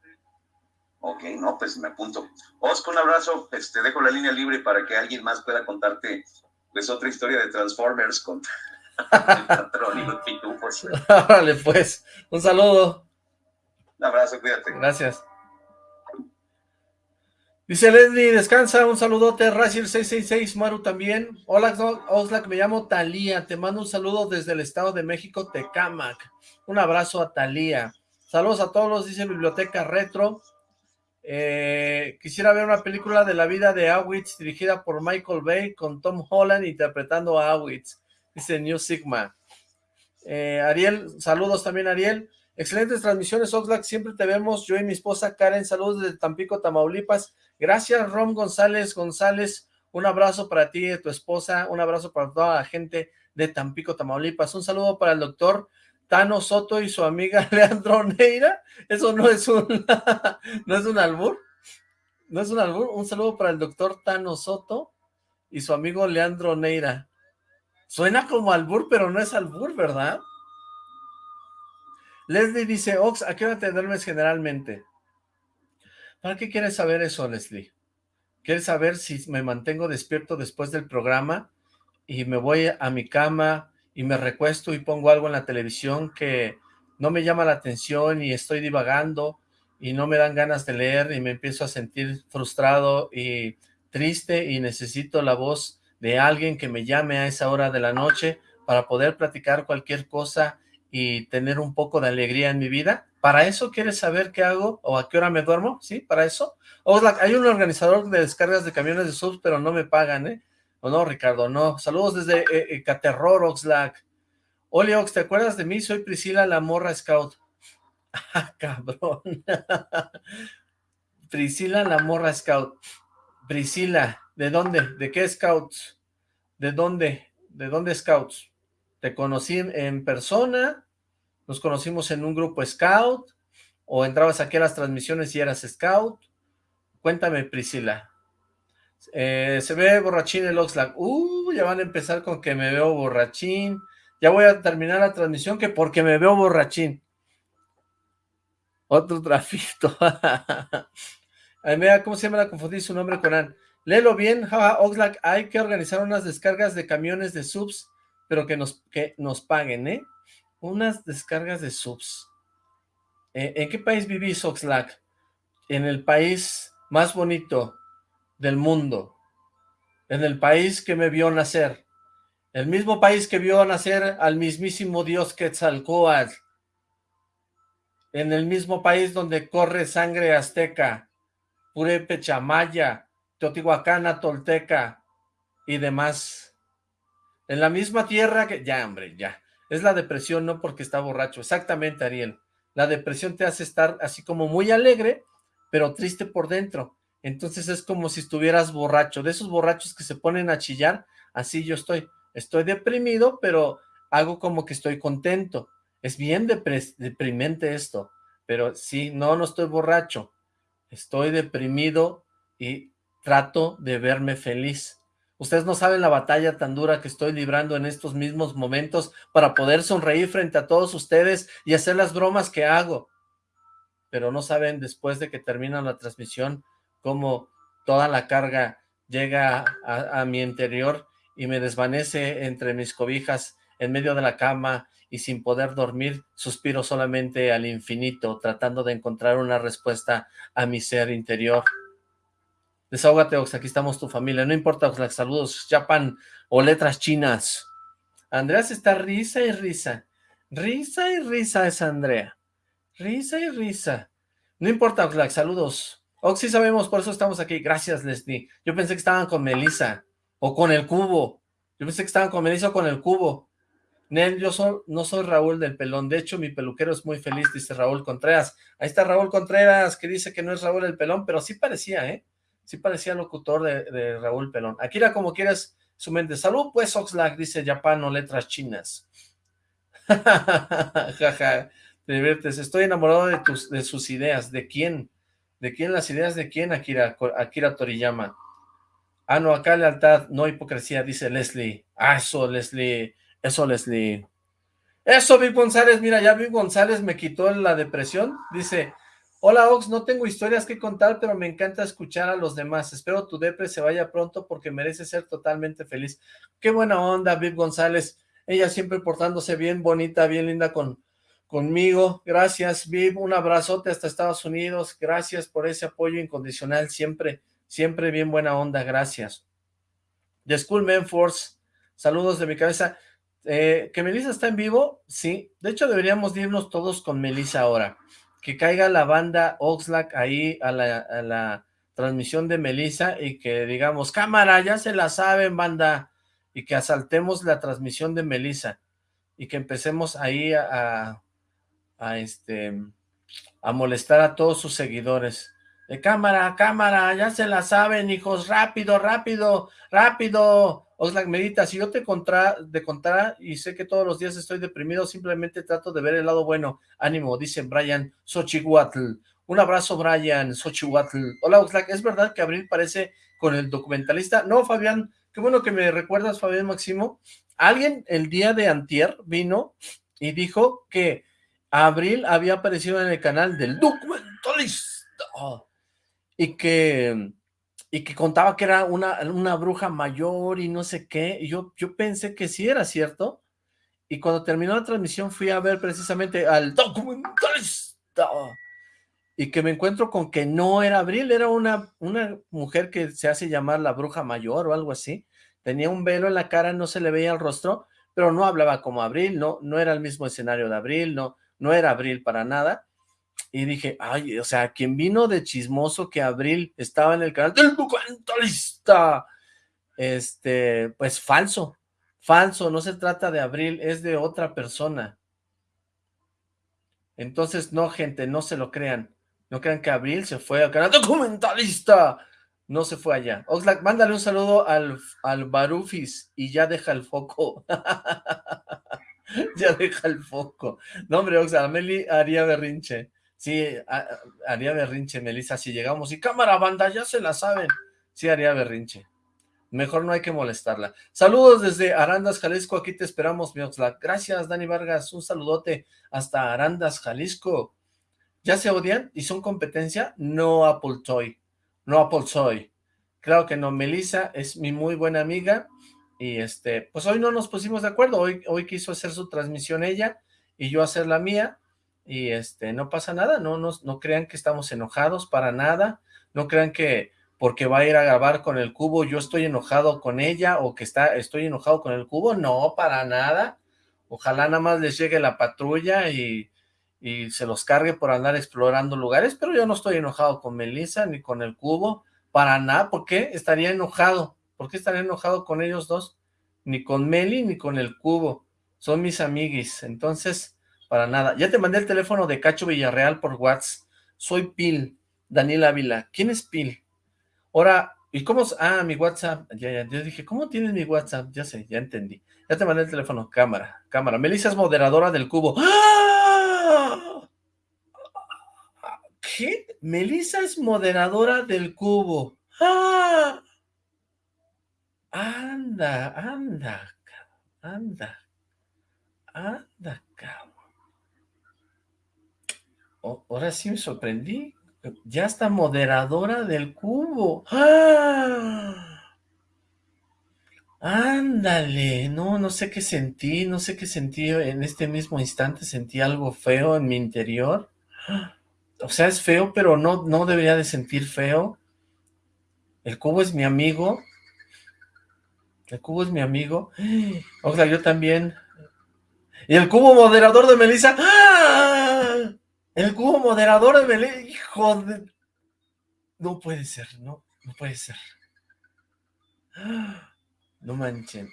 Ok, no, pues me apunto. Oscar, un abrazo, este, dejo la línea libre para que alguien más pueda contarte, pues, otra historia de Transformers con patrón y los pitufos. Vale, pues, un saludo. Un abrazo, cuídate. Gracias. Dice Leslie, descansa, un saludote, Racil666, Maru también. Hola, Oxlack, me llamo Talía, te mando un saludo desde el Estado de México, Tecamac. Un abrazo a Talía. Saludos a todos, dice Biblioteca Retro. Eh, quisiera ver una película de la vida de Awitz dirigida por Michael Bay con Tom Holland interpretando a Awitz, dice New Sigma. Eh, Ariel, saludos también Ariel. Excelentes transmisiones, Oxlack, siempre te vemos. Yo y mi esposa Karen, saludos desde Tampico, Tamaulipas. Gracias, Rom González González. Un abrazo para ti y tu esposa. Un abrazo para toda la gente de Tampico, Tamaulipas. Un saludo para el doctor Tano Soto y su amiga Leandro Neira. Eso no es un, no es un albur. No es un albur. Un saludo para el doctor Tano Soto y su amigo Leandro Neira. Suena como albur, pero no es albur, ¿verdad? Leslie dice, Ox, ¿a qué hora te duermes generalmente? ¿Para qué quieres saber eso, Leslie? ¿Quieres saber si me mantengo despierto después del programa y me voy a mi cama y me recuesto y pongo algo en la televisión que no me llama la atención y estoy divagando y no me dan ganas de leer y me empiezo a sentir frustrado y triste y necesito la voz de alguien que me llame a esa hora de la noche para poder platicar cualquier cosa y tener un poco de alegría en mi vida. ¿Para eso quieres saber qué hago o a qué hora me duermo? ¿Sí? ¿Para eso? hay un organizador de descargas de camiones de subs, pero no me pagan, ¿eh? ¿O no, Ricardo? No. Saludos desde eh, eh Caterror, Oxlack. Oli Ox, ¿te acuerdas de mí? Soy Priscila la morra scout. Ah, cabrón. Priscila la morra scout. Priscila, ¿de dónde? ¿De qué scouts? ¿De dónde? ¿De dónde scouts? ¿Te conocí en persona? ¿Nos conocimos en un grupo scout? ¿O entrabas aquí a las transmisiones y eras scout? Cuéntame, Priscila. Eh, se ve borrachín el Oxlack. Uh, ya van a empezar con que me veo borrachín. Ya voy a terminar la transmisión que porque me veo borrachín. Otro trafito. mira, ¿cómo se llama? La confundí su nombre con Ann. Léelo bien, Oxlack. Hay que organizar unas descargas de camiones de subs, pero que nos, que nos paguen, ¿eh? Unas descargas de subs. Eh, ¿En qué país vivís, Oxlack? En el país más bonito del mundo. En el país que me vio nacer. El mismo país que vio nacer al mismísimo dios Quetzalcóatl. En el mismo país donde corre sangre azteca, purépecha, maya, teotihuacana, tolteca y demás. En la misma tierra que... Ya, hombre, ya. Es la depresión, no porque está borracho. Exactamente, Ariel. La depresión te hace estar así como muy alegre, pero triste por dentro. Entonces es como si estuvieras borracho. De esos borrachos que se ponen a chillar, así yo estoy estoy deprimido, pero hago como que estoy contento. Es bien deprimente esto, pero sí, no, no estoy borracho. Estoy deprimido y trato de verme feliz. Ustedes no saben la batalla tan dura que estoy librando en estos mismos momentos para poder sonreír frente a todos ustedes y hacer las bromas que hago. Pero no saben después de que termina la transmisión cómo toda la carga llega a, a mi interior y me desvanece entre mis cobijas en medio de la cama y sin poder dormir, suspiro solamente al infinito, tratando de encontrar una respuesta a mi ser interior. Desahógate, Ox, aquí estamos tu familia, no importa, Oxlack, saludos, Japan o letras chinas. Andreas está risa y risa, risa y risa es Andrea, risa y risa. No importa, Oxlack, saludos. Ox, sí sabemos, por eso estamos aquí, gracias, Leslie. Yo pensé que estaban con Melissa. O con el cubo. Yo pensé que estaban con Melissa con el cubo. Nel, yo no soy Raúl del Pelón. De hecho, mi peluquero es muy feliz, dice Raúl Contreras. Ahí está Raúl Contreras, que dice que no es Raúl el Pelón, pero sí parecía, ¿eh? Sí parecía locutor de, Raúl Pelón. Akira, como quieras, su mente. Salud, pues, Oxlack, dice Japano, letras chinas. Jaja, te diviertes. Estoy enamorado de, tus, de sus ideas. ¿De quién? ¿De quién las ideas de quién, Akira, Akira Toriyama? Ah, no, acá lealtad, no hipocresía, dice Leslie. Ah, eso, Leslie. Eso, Leslie. Eso, Vic González. Mira, ya Vic González me quitó la depresión. Dice, hola, Ox, no tengo historias que contar, pero me encanta escuchar a los demás. Espero tu depre se vaya pronto porque merece ser totalmente feliz. Qué buena onda, Vic González. Ella siempre portándose bien bonita, bien linda con, conmigo. Gracias, Viv. Un abrazote hasta Estados Unidos. Gracias por ese apoyo incondicional siempre Siempre bien buena onda, gracias. The School Force, saludos de mi cabeza. Eh, ¿Que Melissa está en vivo? Sí. De hecho, deberíamos irnos todos con Melissa ahora. Que caiga la banda Oxlack ahí a la, transmisión de Melissa y que digamos, cámara, ya se la saben, banda. Y que asaltemos la transmisión de Melissa. Y que empecemos ahí a, a, este, a molestar a todos sus seguidores. De cámara, cámara, ya se la saben, hijos, rápido, rápido, rápido. Oxlack medita, si yo te, contra, de contara y sé que todos los días estoy deprimido, simplemente trato de ver el lado bueno. Ánimo, dice Brian Xochihuatl. Un abrazo, Brian Xochihuatl. Hola, Oxlack, ¿es verdad que Abril parece con el documentalista? No, Fabián, qué bueno que me recuerdas, Fabián Máximo. Alguien el día de antier vino y dijo que Abril había aparecido en el canal del documentalista y que, y que contaba que era una, una bruja mayor y no sé qué, y yo, yo pensé que sí era cierto, y cuando terminó la transmisión fui a ver precisamente al documentalista y que me encuentro con que no era Abril, era una, una mujer que se hace llamar la bruja mayor o algo así, tenía un velo en la cara, no se le veía el rostro, pero no hablaba como Abril, no, no era el mismo escenario de Abril, no, no era Abril para nada, y dije, ay, o sea, quien vino de chismoso que Abril estaba en el canal del documentalista, este, pues falso, falso, no se trata de Abril, es de otra persona. Entonces, no, gente, no se lo crean. No crean que Abril se fue al canal documentalista. No se fue allá. Oxlack, mándale un saludo al, al Barufis y ya deja el foco. ya deja el foco. No, hombre, Oxlack, Meli haría berrinche. Sí, haría berrinche, Melissa, si llegamos. Y cámara, banda, ya se la saben. Sí, haría berrinche. Mejor no hay que molestarla. Saludos desde Arandas, Jalisco. Aquí te esperamos, mi Oxlack. Gracias, Dani Vargas. Un saludote hasta Arandas, Jalisco. ¿Ya se odian y son competencia? No Apple Toy. No Apple Toy. Claro que no. Melissa es mi muy buena amiga. Y este, pues hoy no nos pusimos de acuerdo. Hoy, hoy quiso hacer su transmisión ella y yo hacer la mía y este, no pasa nada, no, no, no crean que estamos enojados para nada, no crean que porque va a ir a grabar con el cubo, yo estoy enojado con ella, o que está, estoy enojado con el cubo, no, para nada, ojalá nada más les llegue la patrulla y, y se los cargue por andar explorando lugares, pero yo no estoy enojado con Melissa ni con el cubo, para nada, ¿por qué estaría enojado? ¿Por qué estaría enojado con ellos dos? Ni con Meli ni con el cubo, son mis amiguis, entonces para nada. Ya te mandé el teléfono de Cacho Villarreal por WhatsApp. Soy Pil, Daniel Ávila. ¿Quién es Pil? Ahora, ¿y cómo? Ah, mi WhatsApp. Ya, ya, yo dije, ¿cómo tienes mi WhatsApp? Ya sé, ya entendí. Ya te mandé el teléfono. Cámara, cámara. Melissa es moderadora del cubo. ¡Ah! ¿Qué? Melissa es moderadora del cubo. ¡Ah! Anda, anda, anda, anda, cabrón ahora sí me sorprendí. Ya está moderadora del cubo. ¡Ah! Ándale, no, no sé qué sentí, no sé qué sentí en este mismo instante, sentí algo feo en mi interior. O sea, es feo, pero no, no debería de sentir feo. El cubo es mi amigo. El cubo es mi amigo. O sea, yo también. Y el cubo moderador de Melissa. ¡Ah! El cubo moderador de Belén, hijo de... No puede ser, no, no puede ser. No manchen.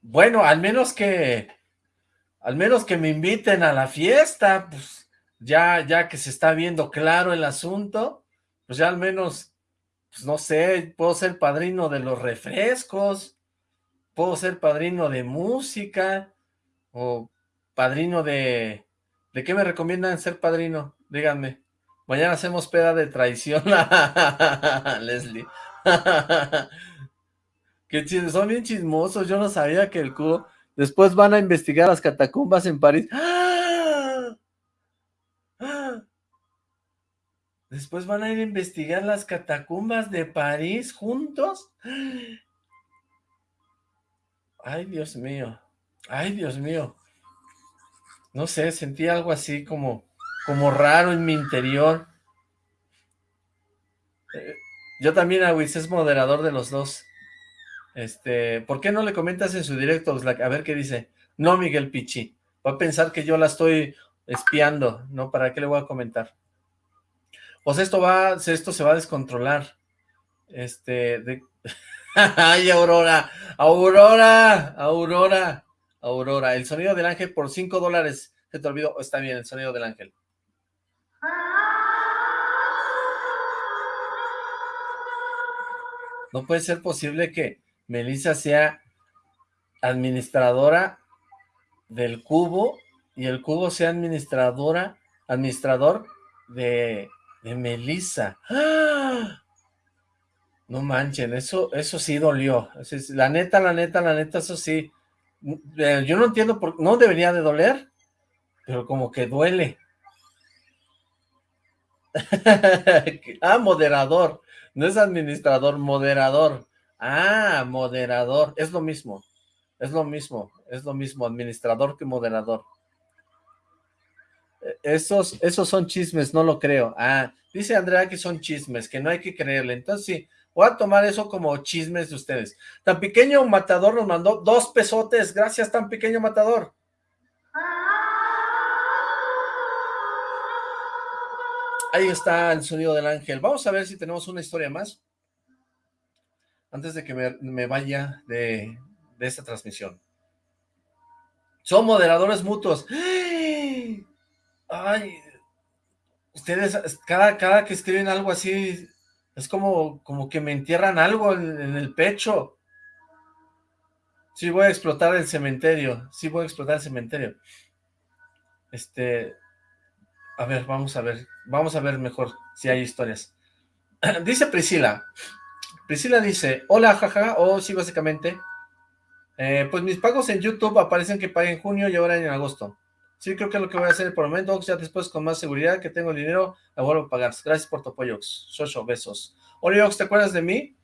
Bueno, al menos que... Al menos que me inviten a la fiesta, pues ya, ya que se está viendo claro el asunto, pues ya al menos, pues no sé, puedo ser padrino de los refrescos, puedo ser padrino de música, o padrino de, ¿De qué me recomiendan ser padrino? Díganme. Mañana hacemos peda de traición. Leslie. Qué son bien chismosos. Yo no sabía que el cubo... Después van a investigar las catacumbas en París. Después van a ir a investigar las catacumbas de París juntos. Ay, Dios mío. Ay, Dios mío no sé, sentí algo así como, como raro en mi interior. Eh, yo también, Awis, es moderador de los dos. Este, ¿por qué no le comentas en su directo, A ver qué dice. No, Miguel Pichi. Va a pensar que yo la estoy espiando, ¿no? ¿Para qué le voy a comentar? Pues esto va, esto se va a descontrolar. Este. ¡Ay, Aurora! ¡Aurora! ¡Aurora! Aurora, el sonido del ángel por 5 dólares. Se te olvidó, está bien, el sonido del ángel. No puede ser posible que Melissa sea administradora del cubo y el cubo sea administradora, administrador de, de Melissa. ¡Ah! No manchen, eso, eso sí dolió. La neta, la neta, la neta, eso sí yo no entiendo por no debería de doler, pero como que duele. ah, moderador, no es administrador, moderador. Ah, moderador, es lo mismo. Es lo mismo, es lo mismo, administrador que moderador. E, esos, esos son chismes, no lo creo. Ah, dice Andrea que son chismes, que no hay que creerle. Entonces sí, voy a tomar eso como chismes de ustedes. Tan pequeño matador nos mandó dos pesotes. Gracias, tan pequeño matador. Ahí está el sonido del ángel. Vamos a ver si tenemos una historia más. Antes de que me, vaya de, esta transmisión. Son moderadores mutuos. Ay, ustedes, cada, cada que escriben algo así, es como, como que me entierran algo en, el pecho. Sí voy a explotar el cementerio. Sí voy a explotar el cementerio. Este, a ver, vamos a ver, vamos a ver mejor si hay historias. dice Priscila, Priscila dice, hola, jaja, o oh, sí, básicamente, eh, pues mis pagos en YouTube aparecen que pagué en junio y ahora en agosto. Sí, creo que es lo que voy a hacer por el momento, ya después con más seguridad que tengo el dinero, la vuelvo a pagar. Gracias por tu apoyo, Shosho, besos. Ox, ¿te acuerdas de mí?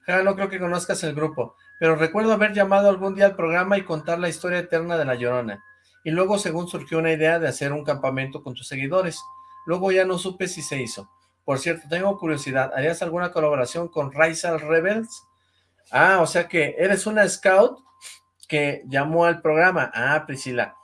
Ja, no creo que conozcas el grupo, pero recuerdo haber llamado algún día al programa y contar la historia eterna de La Llorona y luego según surgió una idea de hacer un campamento con tus seguidores. Luego ya no supe si se hizo. Por cierto, tengo curiosidad, ¿harías alguna colaboración con Raisal Rebels? Ah, o sea que eres una scout que llamó al programa. Ah, Priscila.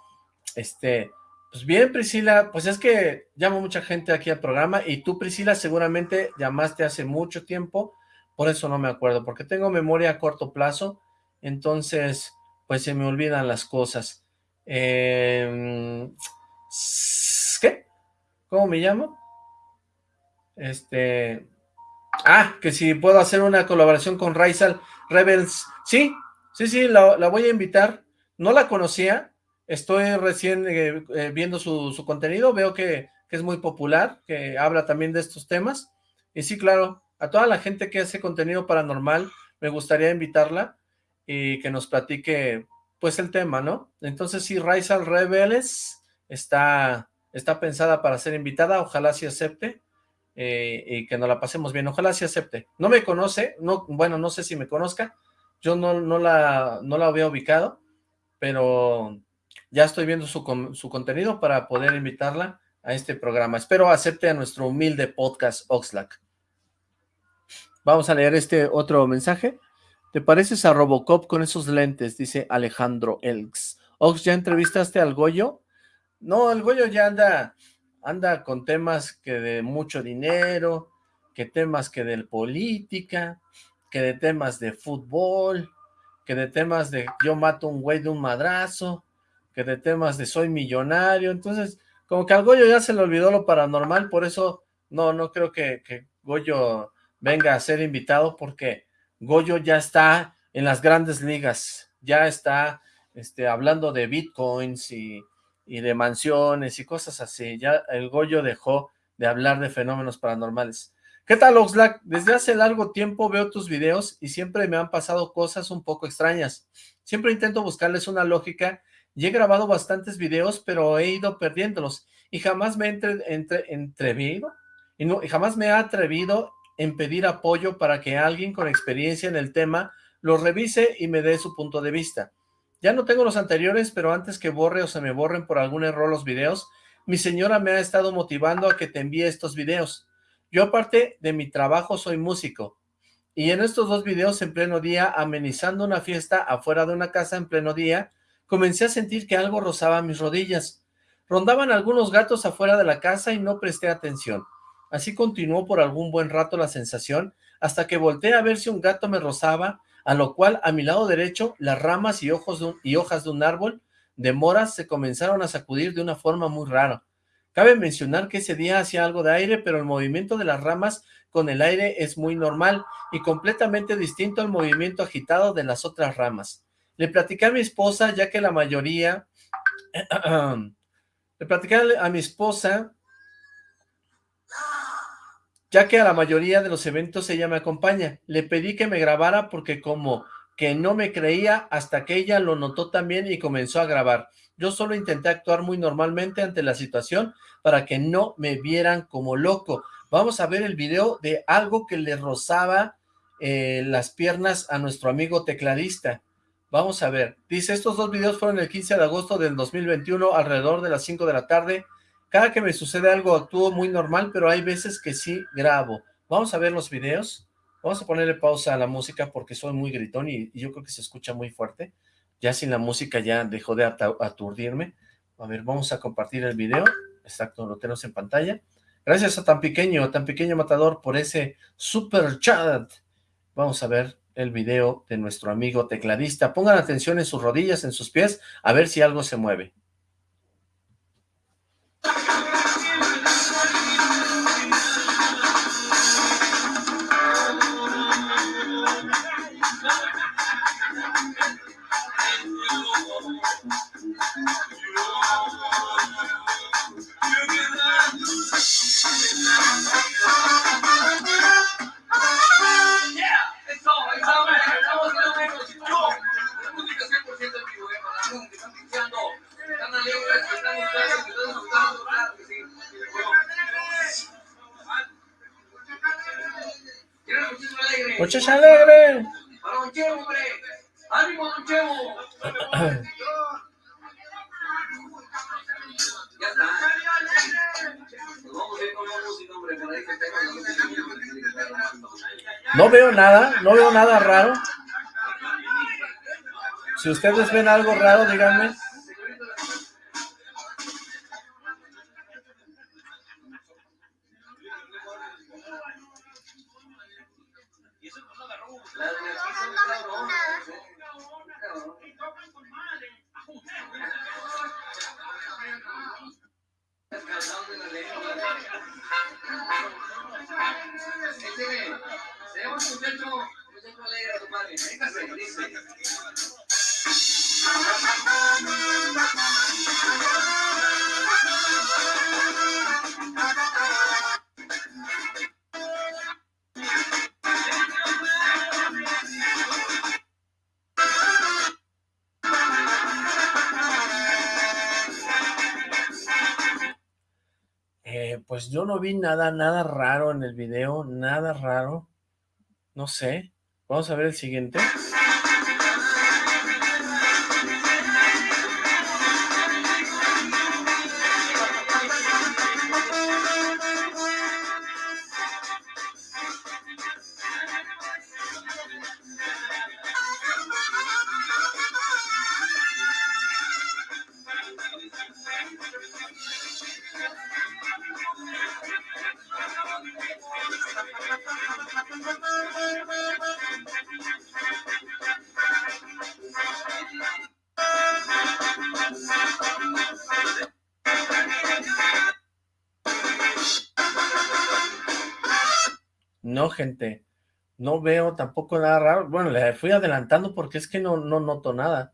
Este, pues bien, Priscila, pues es que llamo mucha gente aquí al programa y tú, Priscila, seguramente llamaste hace mucho tiempo, por eso no me acuerdo, porque tengo memoria a corto plazo, entonces, pues se me olvidan las cosas. Eh, ¿Qué? ¿Cómo me llamo? Este... Ah, que si puedo hacer una colaboración con Raisal Rebels. Sí, sí, sí, la, voy a invitar. No la conocía, estoy recién eh, eh, viendo su, contenido, veo que, es muy popular, que habla también de estos temas. Y sí, claro, a toda la gente que hace contenido paranormal, me gustaría invitarla y que nos platique pues el tema, ¿no? Entonces sí, Raisal Rebels está, está pensada para ser invitada, ojalá sí acepte, eh, y que nos la pasemos bien, ojalá sí acepte. No me conoce, no, bueno, no sé si me conozca, yo no, no, la, no la había ubicado, pero ya estoy viendo su, su contenido para poder invitarla a este programa. Espero acepte a nuestro humilde podcast Oxlack. Vamos a leer este otro mensaje. ¿Te pareces a Robocop con esos lentes? Dice Alejandro Elks. Ox, ¿ya entrevistaste al Goyo? No, el Goyo ya anda, anda con temas que de mucho dinero, que temas que de política, que de temas de fútbol, que de temas de yo mato un güey de un madrazo, que de temas de soy millonario. Entonces, como que al Goyo ya se le olvidó lo paranormal, por eso no, no creo que, que Goyo venga a ser invitado porque Goyo ya está en las grandes ligas, ya está este, hablando de bitcoins y, de mansiones y cosas así, ya el Goyo dejó de hablar de fenómenos paranormales. ¿Qué tal, Oxlack? Desde hace largo tiempo veo tus videos y siempre me han pasado cosas un poco extrañas. Siempre intento buscarles una lógica y he grabado bastantes videos, pero he ido perdiéndolos y jamás me he entre, y, no, jamás me he atrevido en pedir apoyo para que alguien con experiencia en el tema lo revise y me dé su punto de vista. Ya no tengo los anteriores, pero antes que borre o se me borren por algún error los videos, mi señora me ha estado motivando a que te envíe estos videos. Yo aparte de mi trabajo soy músico, y en estos dos videos en pleno día, amenizando una fiesta afuera de una casa en pleno día, comencé a sentir que algo rozaba mis rodillas. Rondaban algunos gatos afuera de la casa y no presté atención. Así continuó por algún buen rato la sensación, hasta que volteé a ver si un gato me rozaba, a lo cual a mi lado derecho las ramas y, y hojas de un árbol de moras se comenzaron a sacudir de una forma muy rara. Cabe mencionar que ese día hacía algo de aire, pero el movimiento de las ramas con el aire es muy normal y completamente distinto al movimiento agitado de las otras ramas. Le platicé a mi esposa, ya que la mayoría... le platicé a mi esposa ya que a la mayoría de los eventos ella me acompaña. Le pedí que me grabara porque como que no me creía hasta que ella lo notó también y comenzó a grabar. Yo solo intenté actuar muy normalmente ante la situación para que no me vieran como loco. Vamos a ver el video de algo que le rozaba eh, las piernas a nuestro amigo tecladista. Vamos a ver. Dice, estos dos videos fueron el 15 de agosto del 2021, alrededor de las 5 de la tarde. Cada que me sucede algo actúo muy normal, pero hay veces que sí grabo. Vamos a ver los videos. Vamos a ponerle pausa a la música porque soy muy gritón y, yo creo que se escucha muy fuerte. Ya sin la música ya dejó de aturdirme. A ver, vamos a compartir el video. Exacto, lo tenemos en pantalla. Gracias a tan pequeño, tan pequeño matador por ese super chat. Vamos a ver el video de nuestro amigo tecladista. Pongan atención en sus rodillas, en sus pies, a ver si algo se mueve. No veo nada, no veo nada raro. Si ustedes ven algo raro, díganme. Pues yo no vi nada, nada raro en el video, nada raro. No sé. Vamos a ver el siguiente. Veo tampoco nada raro. Bueno, le fui adelantando porque es que no, no noto nada.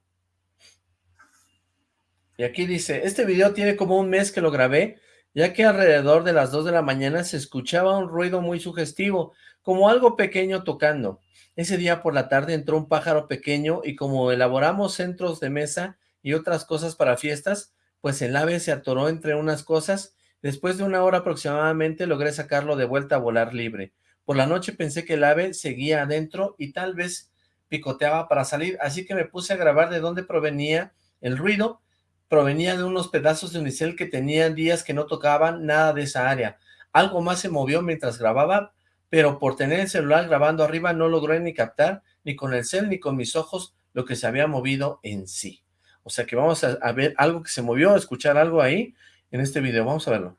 Y aquí dice, este video tiene como un mes que lo grabé, ya que alrededor de las 2 de la mañana se escuchaba un ruido muy sugestivo, como algo pequeño tocando. Ese día por la tarde entró un pájaro pequeño y como elaboramos centros de mesa y otras cosas para fiestas, pues el ave se atoró entre unas cosas. Después de una hora aproximadamente logré sacarlo de vuelta a volar libre. Por la noche pensé que el ave seguía adentro y tal vez picoteaba para salir, así que me puse a grabar de dónde provenía el ruido. Provenía de unos pedazos de unicel que tenían días que no tocaban nada de esa área. Algo más se movió mientras grababa, pero por tener el celular grabando arriba no logré ni captar, ni con el cel ni con mis ojos, lo que se había movido en sí. O sea que vamos a, ver algo que se movió, a escuchar algo ahí en este video. Vamos a verlo.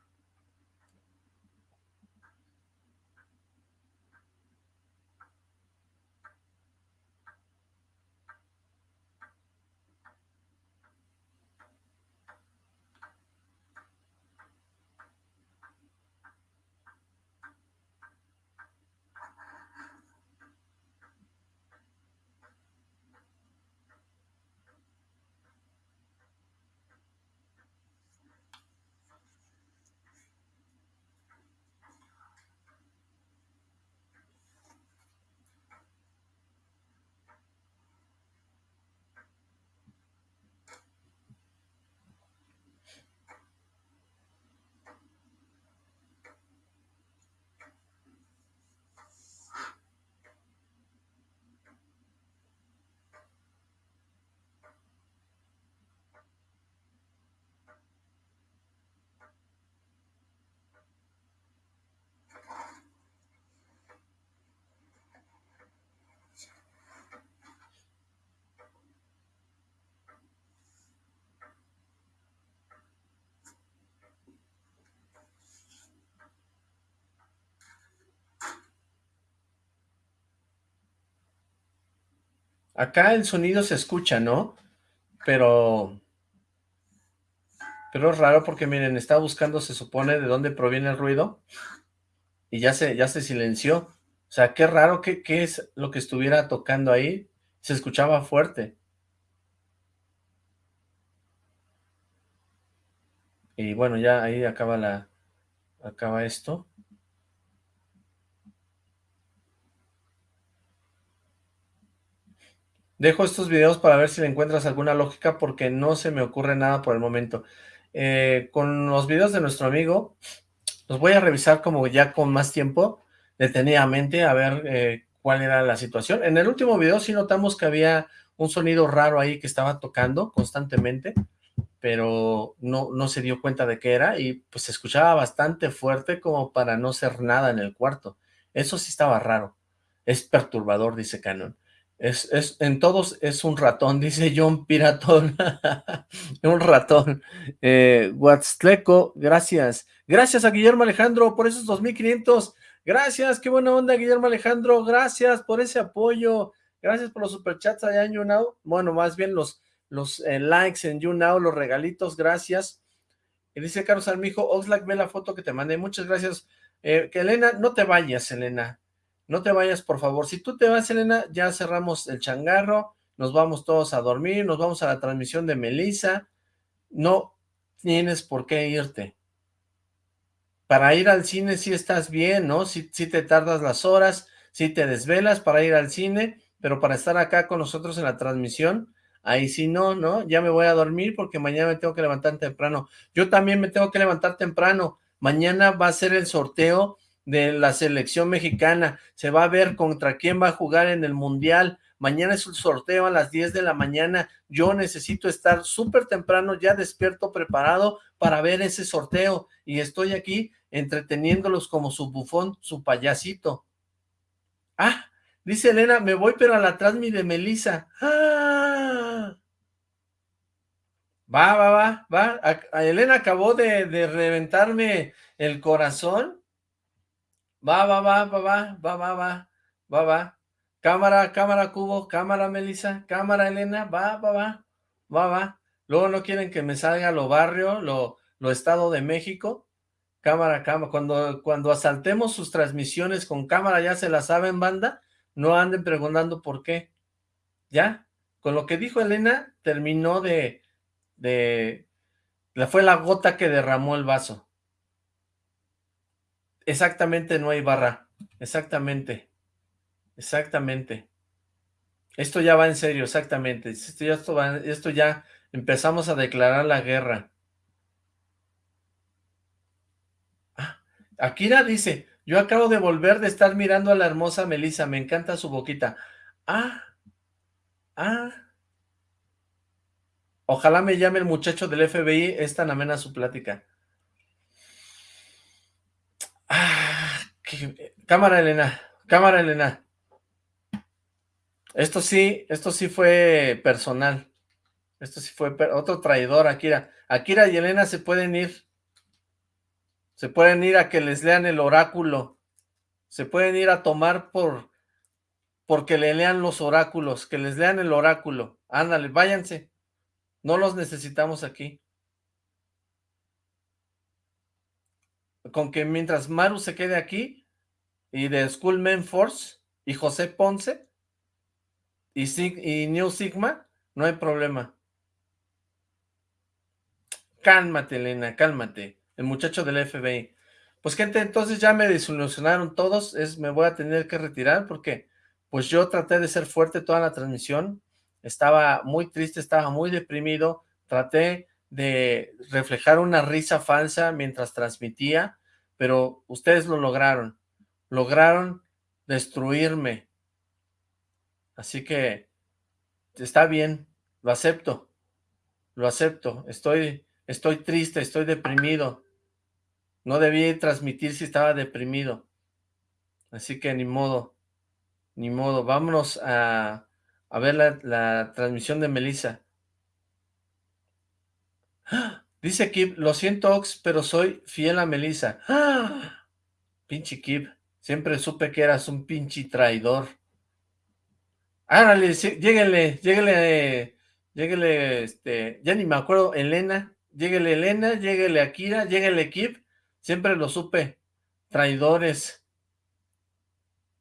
Acá el sonido se escucha, ¿no? Pero... Pero es raro porque, miren, está buscando, se supone, de dónde proviene el ruido. Y ya se, ya se silenció. O sea, qué raro, ¿qué, qué es lo que estuviera tocando ahí? Se escuchaba fuerte. Y bueno, ya ahí acaba la... Acaba esto. Dejo estos videos para ver si le encuentras alguna lógica porque no se me ocurre nada por el momento. Eh, con los videos de nuestro amigo, los voy a revisar como ya con más tiempo, detenidamente, a ver eh, cuál era la situación. En el último video sí notamos que había un sonido raro ahí que estaba tocando constantemente, pero no, no se dio cuenta de qué era y pues se escuchaba bastante fuerte como para no ser nada en el cuarto. Eso sí estaba raro. Es perturbador, dice Canon. Es, es, en todos es un ratón, dice John Piratón. un ratón. Eh, gracias. Gracias a Guillermo Alejandro por esos 2500. Gracias, qué buena onda, Guillermo Alejandro. Gracias por ese apoyo. Gracias por los superchats allá en YouNow. Bueno, más bien los, los eh, likes en YouNow, los regalitos. Gracias. Y dice Carlos Armijo, Oxlack, ve la foto que te mandé. Muchas gracias. Eh, que Elena, no te vayas, Elena. No te vayas, por favor. Si tú te vas, Elena, ya cerramos el changarro, nos vamos todos a dormir, nos vamos a la transmisión de Melissa. No tienes por qué irte. Para ir al cine sí estás bien, ¿no? Si te tardas las horas, si te desvelas para ir al cine, pero para estar acá con nosotros en la transmisión, ahí sí no, ¿no? Ya me voy a dormir porque mañana me tengo que levantar temprano. Yo también me tengo que levantar temprano. Mañana va a ser el sorteo de la selección mexicana, se va a ver contra quién va a jugar en el Mundial, mañana es un sorteo a las 10 de la mañana, yo necesito estar súper temprano, ya despierto, preparado para ver ese sorteo, y estoy aquí entreteniéndolos como su bufón, su payasito. Ah, dice Elena, me voy pero a la transmi de Melissa. ¡Ah! Va, va, va, va. Elena acabó de, de reventarme el corazón Va, va, va, va, va, va, va, va, va, va. Cámara, cámara, Cubo, cámara, Melissa, cámara, Elena, va, va, va, va, va. Luego no quieren que me salga lo barrio, lo, lo Estado de México. Cámara, cámara. Cuando, cuando asaltemos sus transmisiones con cámara, ya se la saben, banda. No anden preguntando por qué. ¿Ya? Con lo que dijo Elena, terminó de... de fue la gota que derramó el vaso. Exactamente, no hay barra. Exactamente. Exactamente. Esto ya va en serio, exactamente. Esto ya, esto, ya empezamos a declarar la guerra. Ah, Akira dice, yo acabo de volver de estar mirando a la hermosa Melissa, me encanta su boquita. Ah, ah. Ojalá me llame el muchacho del FBI, es tan amena su plática. Ah, cámara, Elena. Cámara, Elena. Esto sí, esto sí fue personal. Esto sí fue otro traidor, Akira. Akira y Elena se pueden ir. Se pueden ir a que les lean el oráculo. Se pueden ir a tomar por porque le lean los oráculos, que les lean el oráculo. Ándale, váyanse. No los necesitamos aquí. con que mientras Maru se quede aquí, y de Schoolman Force, y José Ponce, y, y New Sigma, no hay problema. Cálmate, Elena, cálmate. El muchacho del FBI. Pues gente, entonces ya me desilusionaron todos, es, me voy a tener que retirar porque pues yo traté de ser fuerte toda la transmisión, estaba muy triste, estaba muy deprimido, traté de reflejar una risa falsa mientras transmitía, pero ustedes lo lograron, lograron destruirme. Así que está bien, lo acepto, lo acepto, estoy, estoy triste, estoy deprimido. No debí transmitir si estaba deprimido. Así que ni modo, ni modo. Vámonos a, a ver la, transmisión de Melissa. Dice Kip, lo siento Ox, pero soy fiel a Melissa. Pinche Kip, siempre supe que eras un pinche traidor. Árale, sí, lléguenle, lléguenle, este, ya ni me acuerdo, Elena, lléguenle Elena, lléguenle Akira, lléguenle Kip, siempre lo supe, traidores.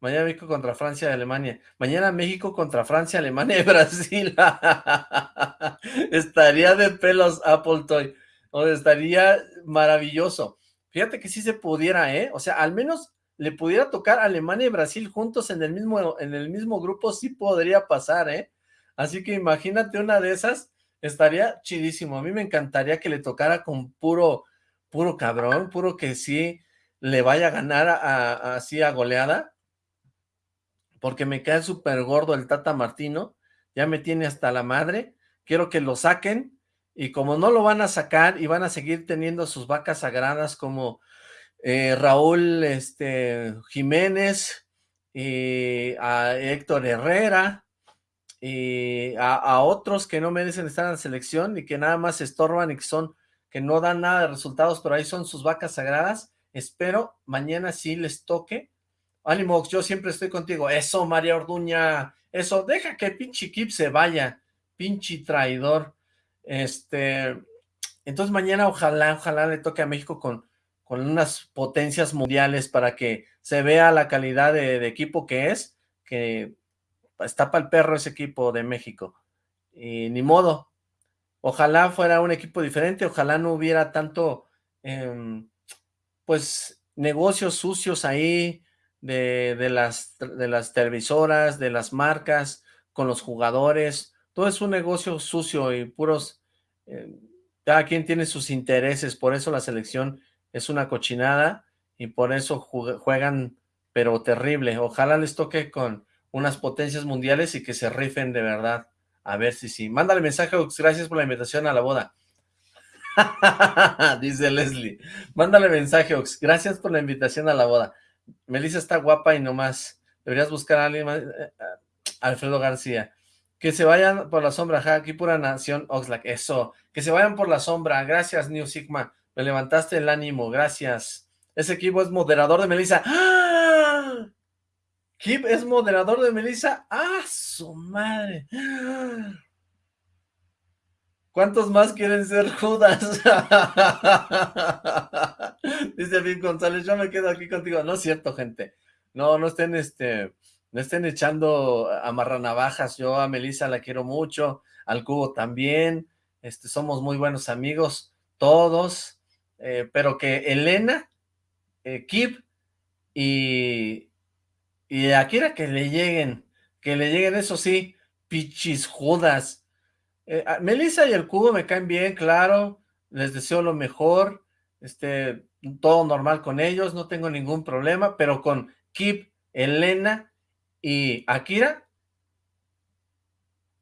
Mañana México contra Francia y Alemania. Mañana México contra Francia, Alemania y Brasil. estaría de pelos Apple Toy. O estaría maravilloso. Fíjate que si se pudiera, ¿eh? O sea, al menos le pudiera tocar Alemania y Brasil juntos en el mismo, en el mismo grupo, sí podría pasar, ¿eh? Así que imagínate una de esas, estaría chidísimo. A mí me encantaría que le tocara con puro, puro cabrón, puro que sí le vaya a ganar así a, goleada, porque me cae súper gordo el Tata Martino, ya me tiene hasta la madre, quiero que lo saquen, y como no lo van a sacar y van a seguir teniendo sus vacas sagradas como eh, Raúl este, Jiménez, y a Héctor Herrera, y a, otros que no merecen estar en la selección y que nada más estorban y que son, que no dan nada de resultados, pero ahí son sus vacas sagradas. Espero mañana sí les toque. Ánimo, yo siempre estoy contigo. Eso, María Orduña, eso, deja que pinche Kip se vaya, pinche traidor. Este, entonces mañana ojalá, ojalá le toque a México con con unas potencias mundiales para que se vea la calidad de, equipo que es, que está para el perro ese equipo de México. Y ni modo. Ojalá fuera un equipo diferente, ojalá no hubiera tanto, em, pues, negocios sucios ahí de, las, de las televisoras, de las marcas, con los jugadores. Todo es un negocio sucio y puros... Eh, cada quien tiene sus intereses, por eso la selección es una cochinada y por eso juegan, pero terrible. Ojalá les toque con unas potencias mundiales y que se rifen de verdad. A ver si sí. Mándale mensaje, gracias por la invitación a la boda. Dice Leslie. Mándale mensaje, Ox. Gracias por la invitación a la boda. Melissa está guapa y nomás. Deberías buscar a alguien más. Eh, eh, Alfredo García. Que se vayan por la sombra, ja, aquí pura nación Oxlack. Eso. Que se vayan por la sombra. Gracias, New Sigma. Me levantaste el ánimo, gracias. Ese equipo es moderador de Melissa. ¡Ah! Es moderador de Melissa. ¡Ah, su madre! ¿Cuántos más quieren ser Judas? Dice Vin González, yo me quedo aquí contigo. No es cierto, gente. No, no estén, este, no estén echando amarranavajas. Yo a Melissa la quiero mucho, al Cubo también. Este, somos muy buenos amigos, todos. Eh, pero que Elena, eh, Kip y, Akira que le lleguen, que le lleguen, eso sí, pichis judas. Eh, Melissa y el cubo me caen bien, claro, les deseo lo mejor, este, todo normal con ellos, no tengo ningún problema, pero con Kip, Elena y Akira,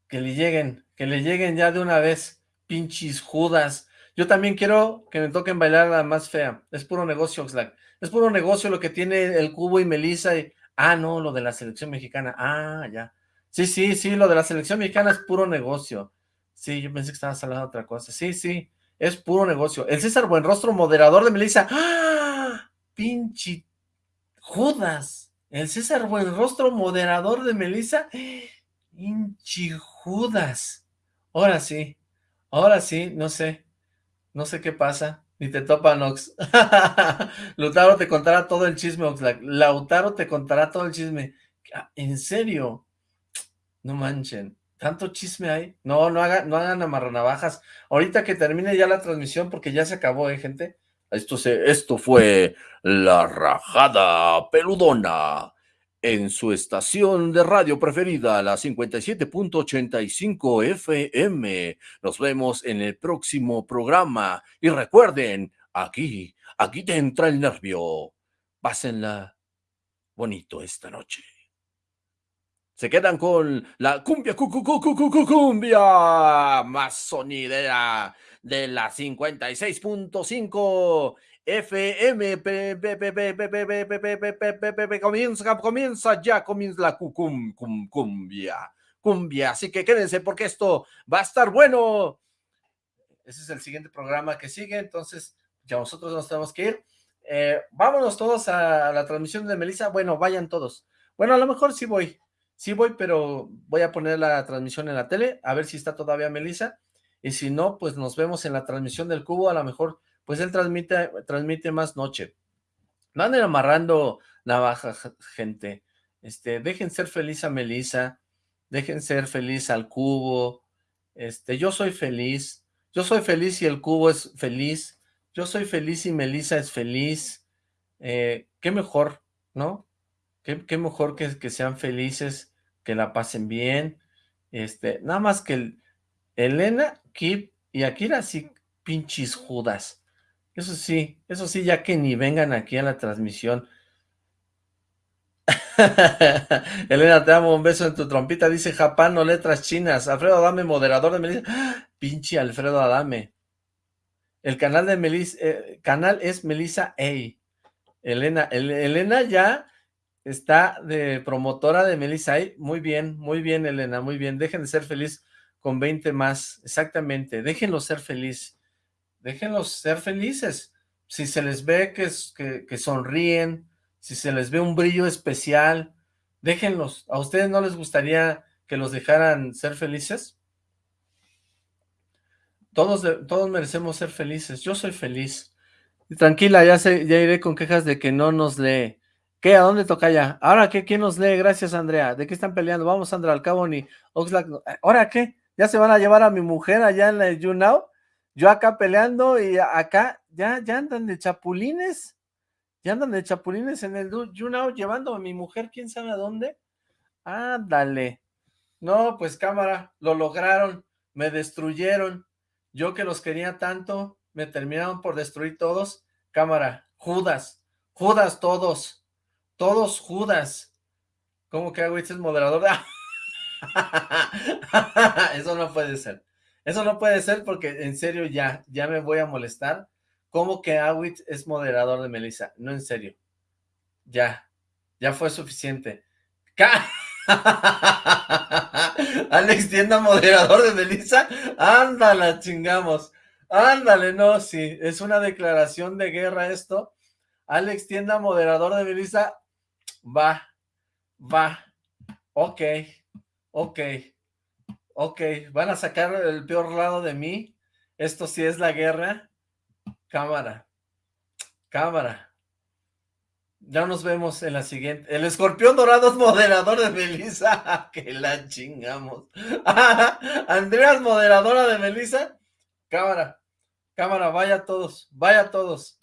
que le lleguen, que le lleguen ya de una vez, pinches judas, yo también quiero que me toquen bailar la más fea. Es puro negocio, Oxlack. Es puro negocio lo que tiene el Cubo y Melissa. Y... Ah, no, lo de la selección mexicana. Ah, ya. Sí, sí, sí, lo de la selección mexicana es puro negocio. Sí, yo pensé que estabas hablando de otra cosa. Sí, sí, es puro negocio. El César Buenrostro, moderador de Melissa. ¡Ah! Pinche Judas. El César Buenrostro, moderador de Melissa. Pinche Judas. Ahora sí, ahora sí, no sé. No sé qué pasa. Ni te topa, Nox. Lautaro te contará todo el chisme, Oxlack. Lautaro te contará todo el chisme. Ah, ¿En serio? No manchen. ¿Tanto chisme hay? No, no, hagan, no hagan amarranavajas. Ahorita que termine ya la transmisión, porque ya se acabó, ¿eh, gente? Esto, se, esto fue La Rajada Peludona en su estación de radio preferida, la 57.85 FM. Nos vemos en el próximo programa. Y recuerden, aquí, aquí te entra el nervio. Pásenla bonito esta noche. Se quedan con la cumbia, cu, cu, cu, cumbia más sonidera de la 56.5 FM, comienza, comienza ya, comienza la cum, cum, cumbia, cumbia, así que quédense porque esto va a estar bueno. Ese es el siguiente programa que sigue, entonces ya nosotros nos tenemos que ir. Eh, vámonos todos a la transmisión de Melissa, bueno, vayan todos. Bueno, a lo mejor sí voy, sí voy, pero voy a poner la transmisión en la tele, a ver si está todavía Melissa, y si no, pues nos vemos en la transmisión del cubo, a lo mejor, pues él transmite, transmite más noche. No anden amarrando navaja, gente, este, dejen ser feliz a Melissa, dejen ser feliz al cubo, este, yo soy feliz, yo soy feliz y el cubo es feliz, yo soy feliz y Melissa es feliz, eh, qué mejor, ¿no? Qué, mejor que, que, sean felices, que la pasen bien, este, nada más que Elena, Kip y Akira sí, pinches judas, eso sí, eso sí, ya que ni vengan aquí a la transmisión, Elena, te amo, un beso en tu trompita, dice Japán, letras chinas. Alfredo Adame, moderador de Melissa. Pinche Alfredo Adame. El canal de Melissa, eh, canal es Melissa A. Elena, Elena ya está de promotora de Melissa A. Muy bien, muy bien, Elena, muy bien. Dejen de ser feliz con 20 más. Exactamente, déjenlos ser feliz. Déjenlos ser felices. Si se les ve que, que, sonríen, si se les ve un brillo especial, déjenlos. ¿A ustedes no les gustaría que los dejaran ser felices? Todos, todos merecemos ser felices. Yo soy feliz. Tranquila, ya, sé, ya iré con quejas de que no nos lee. ¿Qué? ¿A dónde toca ya? ¿Ahora qué? ¿Quién nos lee? Gracias, Andrea. ¿De qué están peleando? Vamos, Andrea, al cabo ni Oxlack. ¿Ahora qué? ¿Ya se van a llevar a mi mujer allá en la YouNow? Yo acá peleando y acá ya, ya andan de chapulines. Ya andan de chapulines en el YouNow llevando a mi mujer, quién sabe a dónde. Ándale. No, pues cámara, lo lograron, me destruyeron. Yo que los quería tanto, me terminaron por destruir todos. Cámara, Judas, Judas todos, todos Judas. ¿Cómo que hago? es moderador? Eso no puede ser. Eso no puede ser porque en serio ya, ya me voy a molestar ¿Cómo que Awit es moderador de Melissa? No, en serio. Ya, ya fue suficiente. Alex Tienda, moderador de Melissa. Ándala, chingamos. Ándale, no, sí. Es una declaración de guerra esto. Alex Tienda, moderador de Melissa. Va, va. Ok, ok, ok. Van a sacar el peor lado de mí. Esto sí es la guerra. Cámara. Cámara. Ya nos vemos en la siguiente. El escorpión dorado es moderador de Melissa. que la chingamos. Andreas, moderadora de Melissa. Cámara. Cámara, vaya todos. Vaya todos.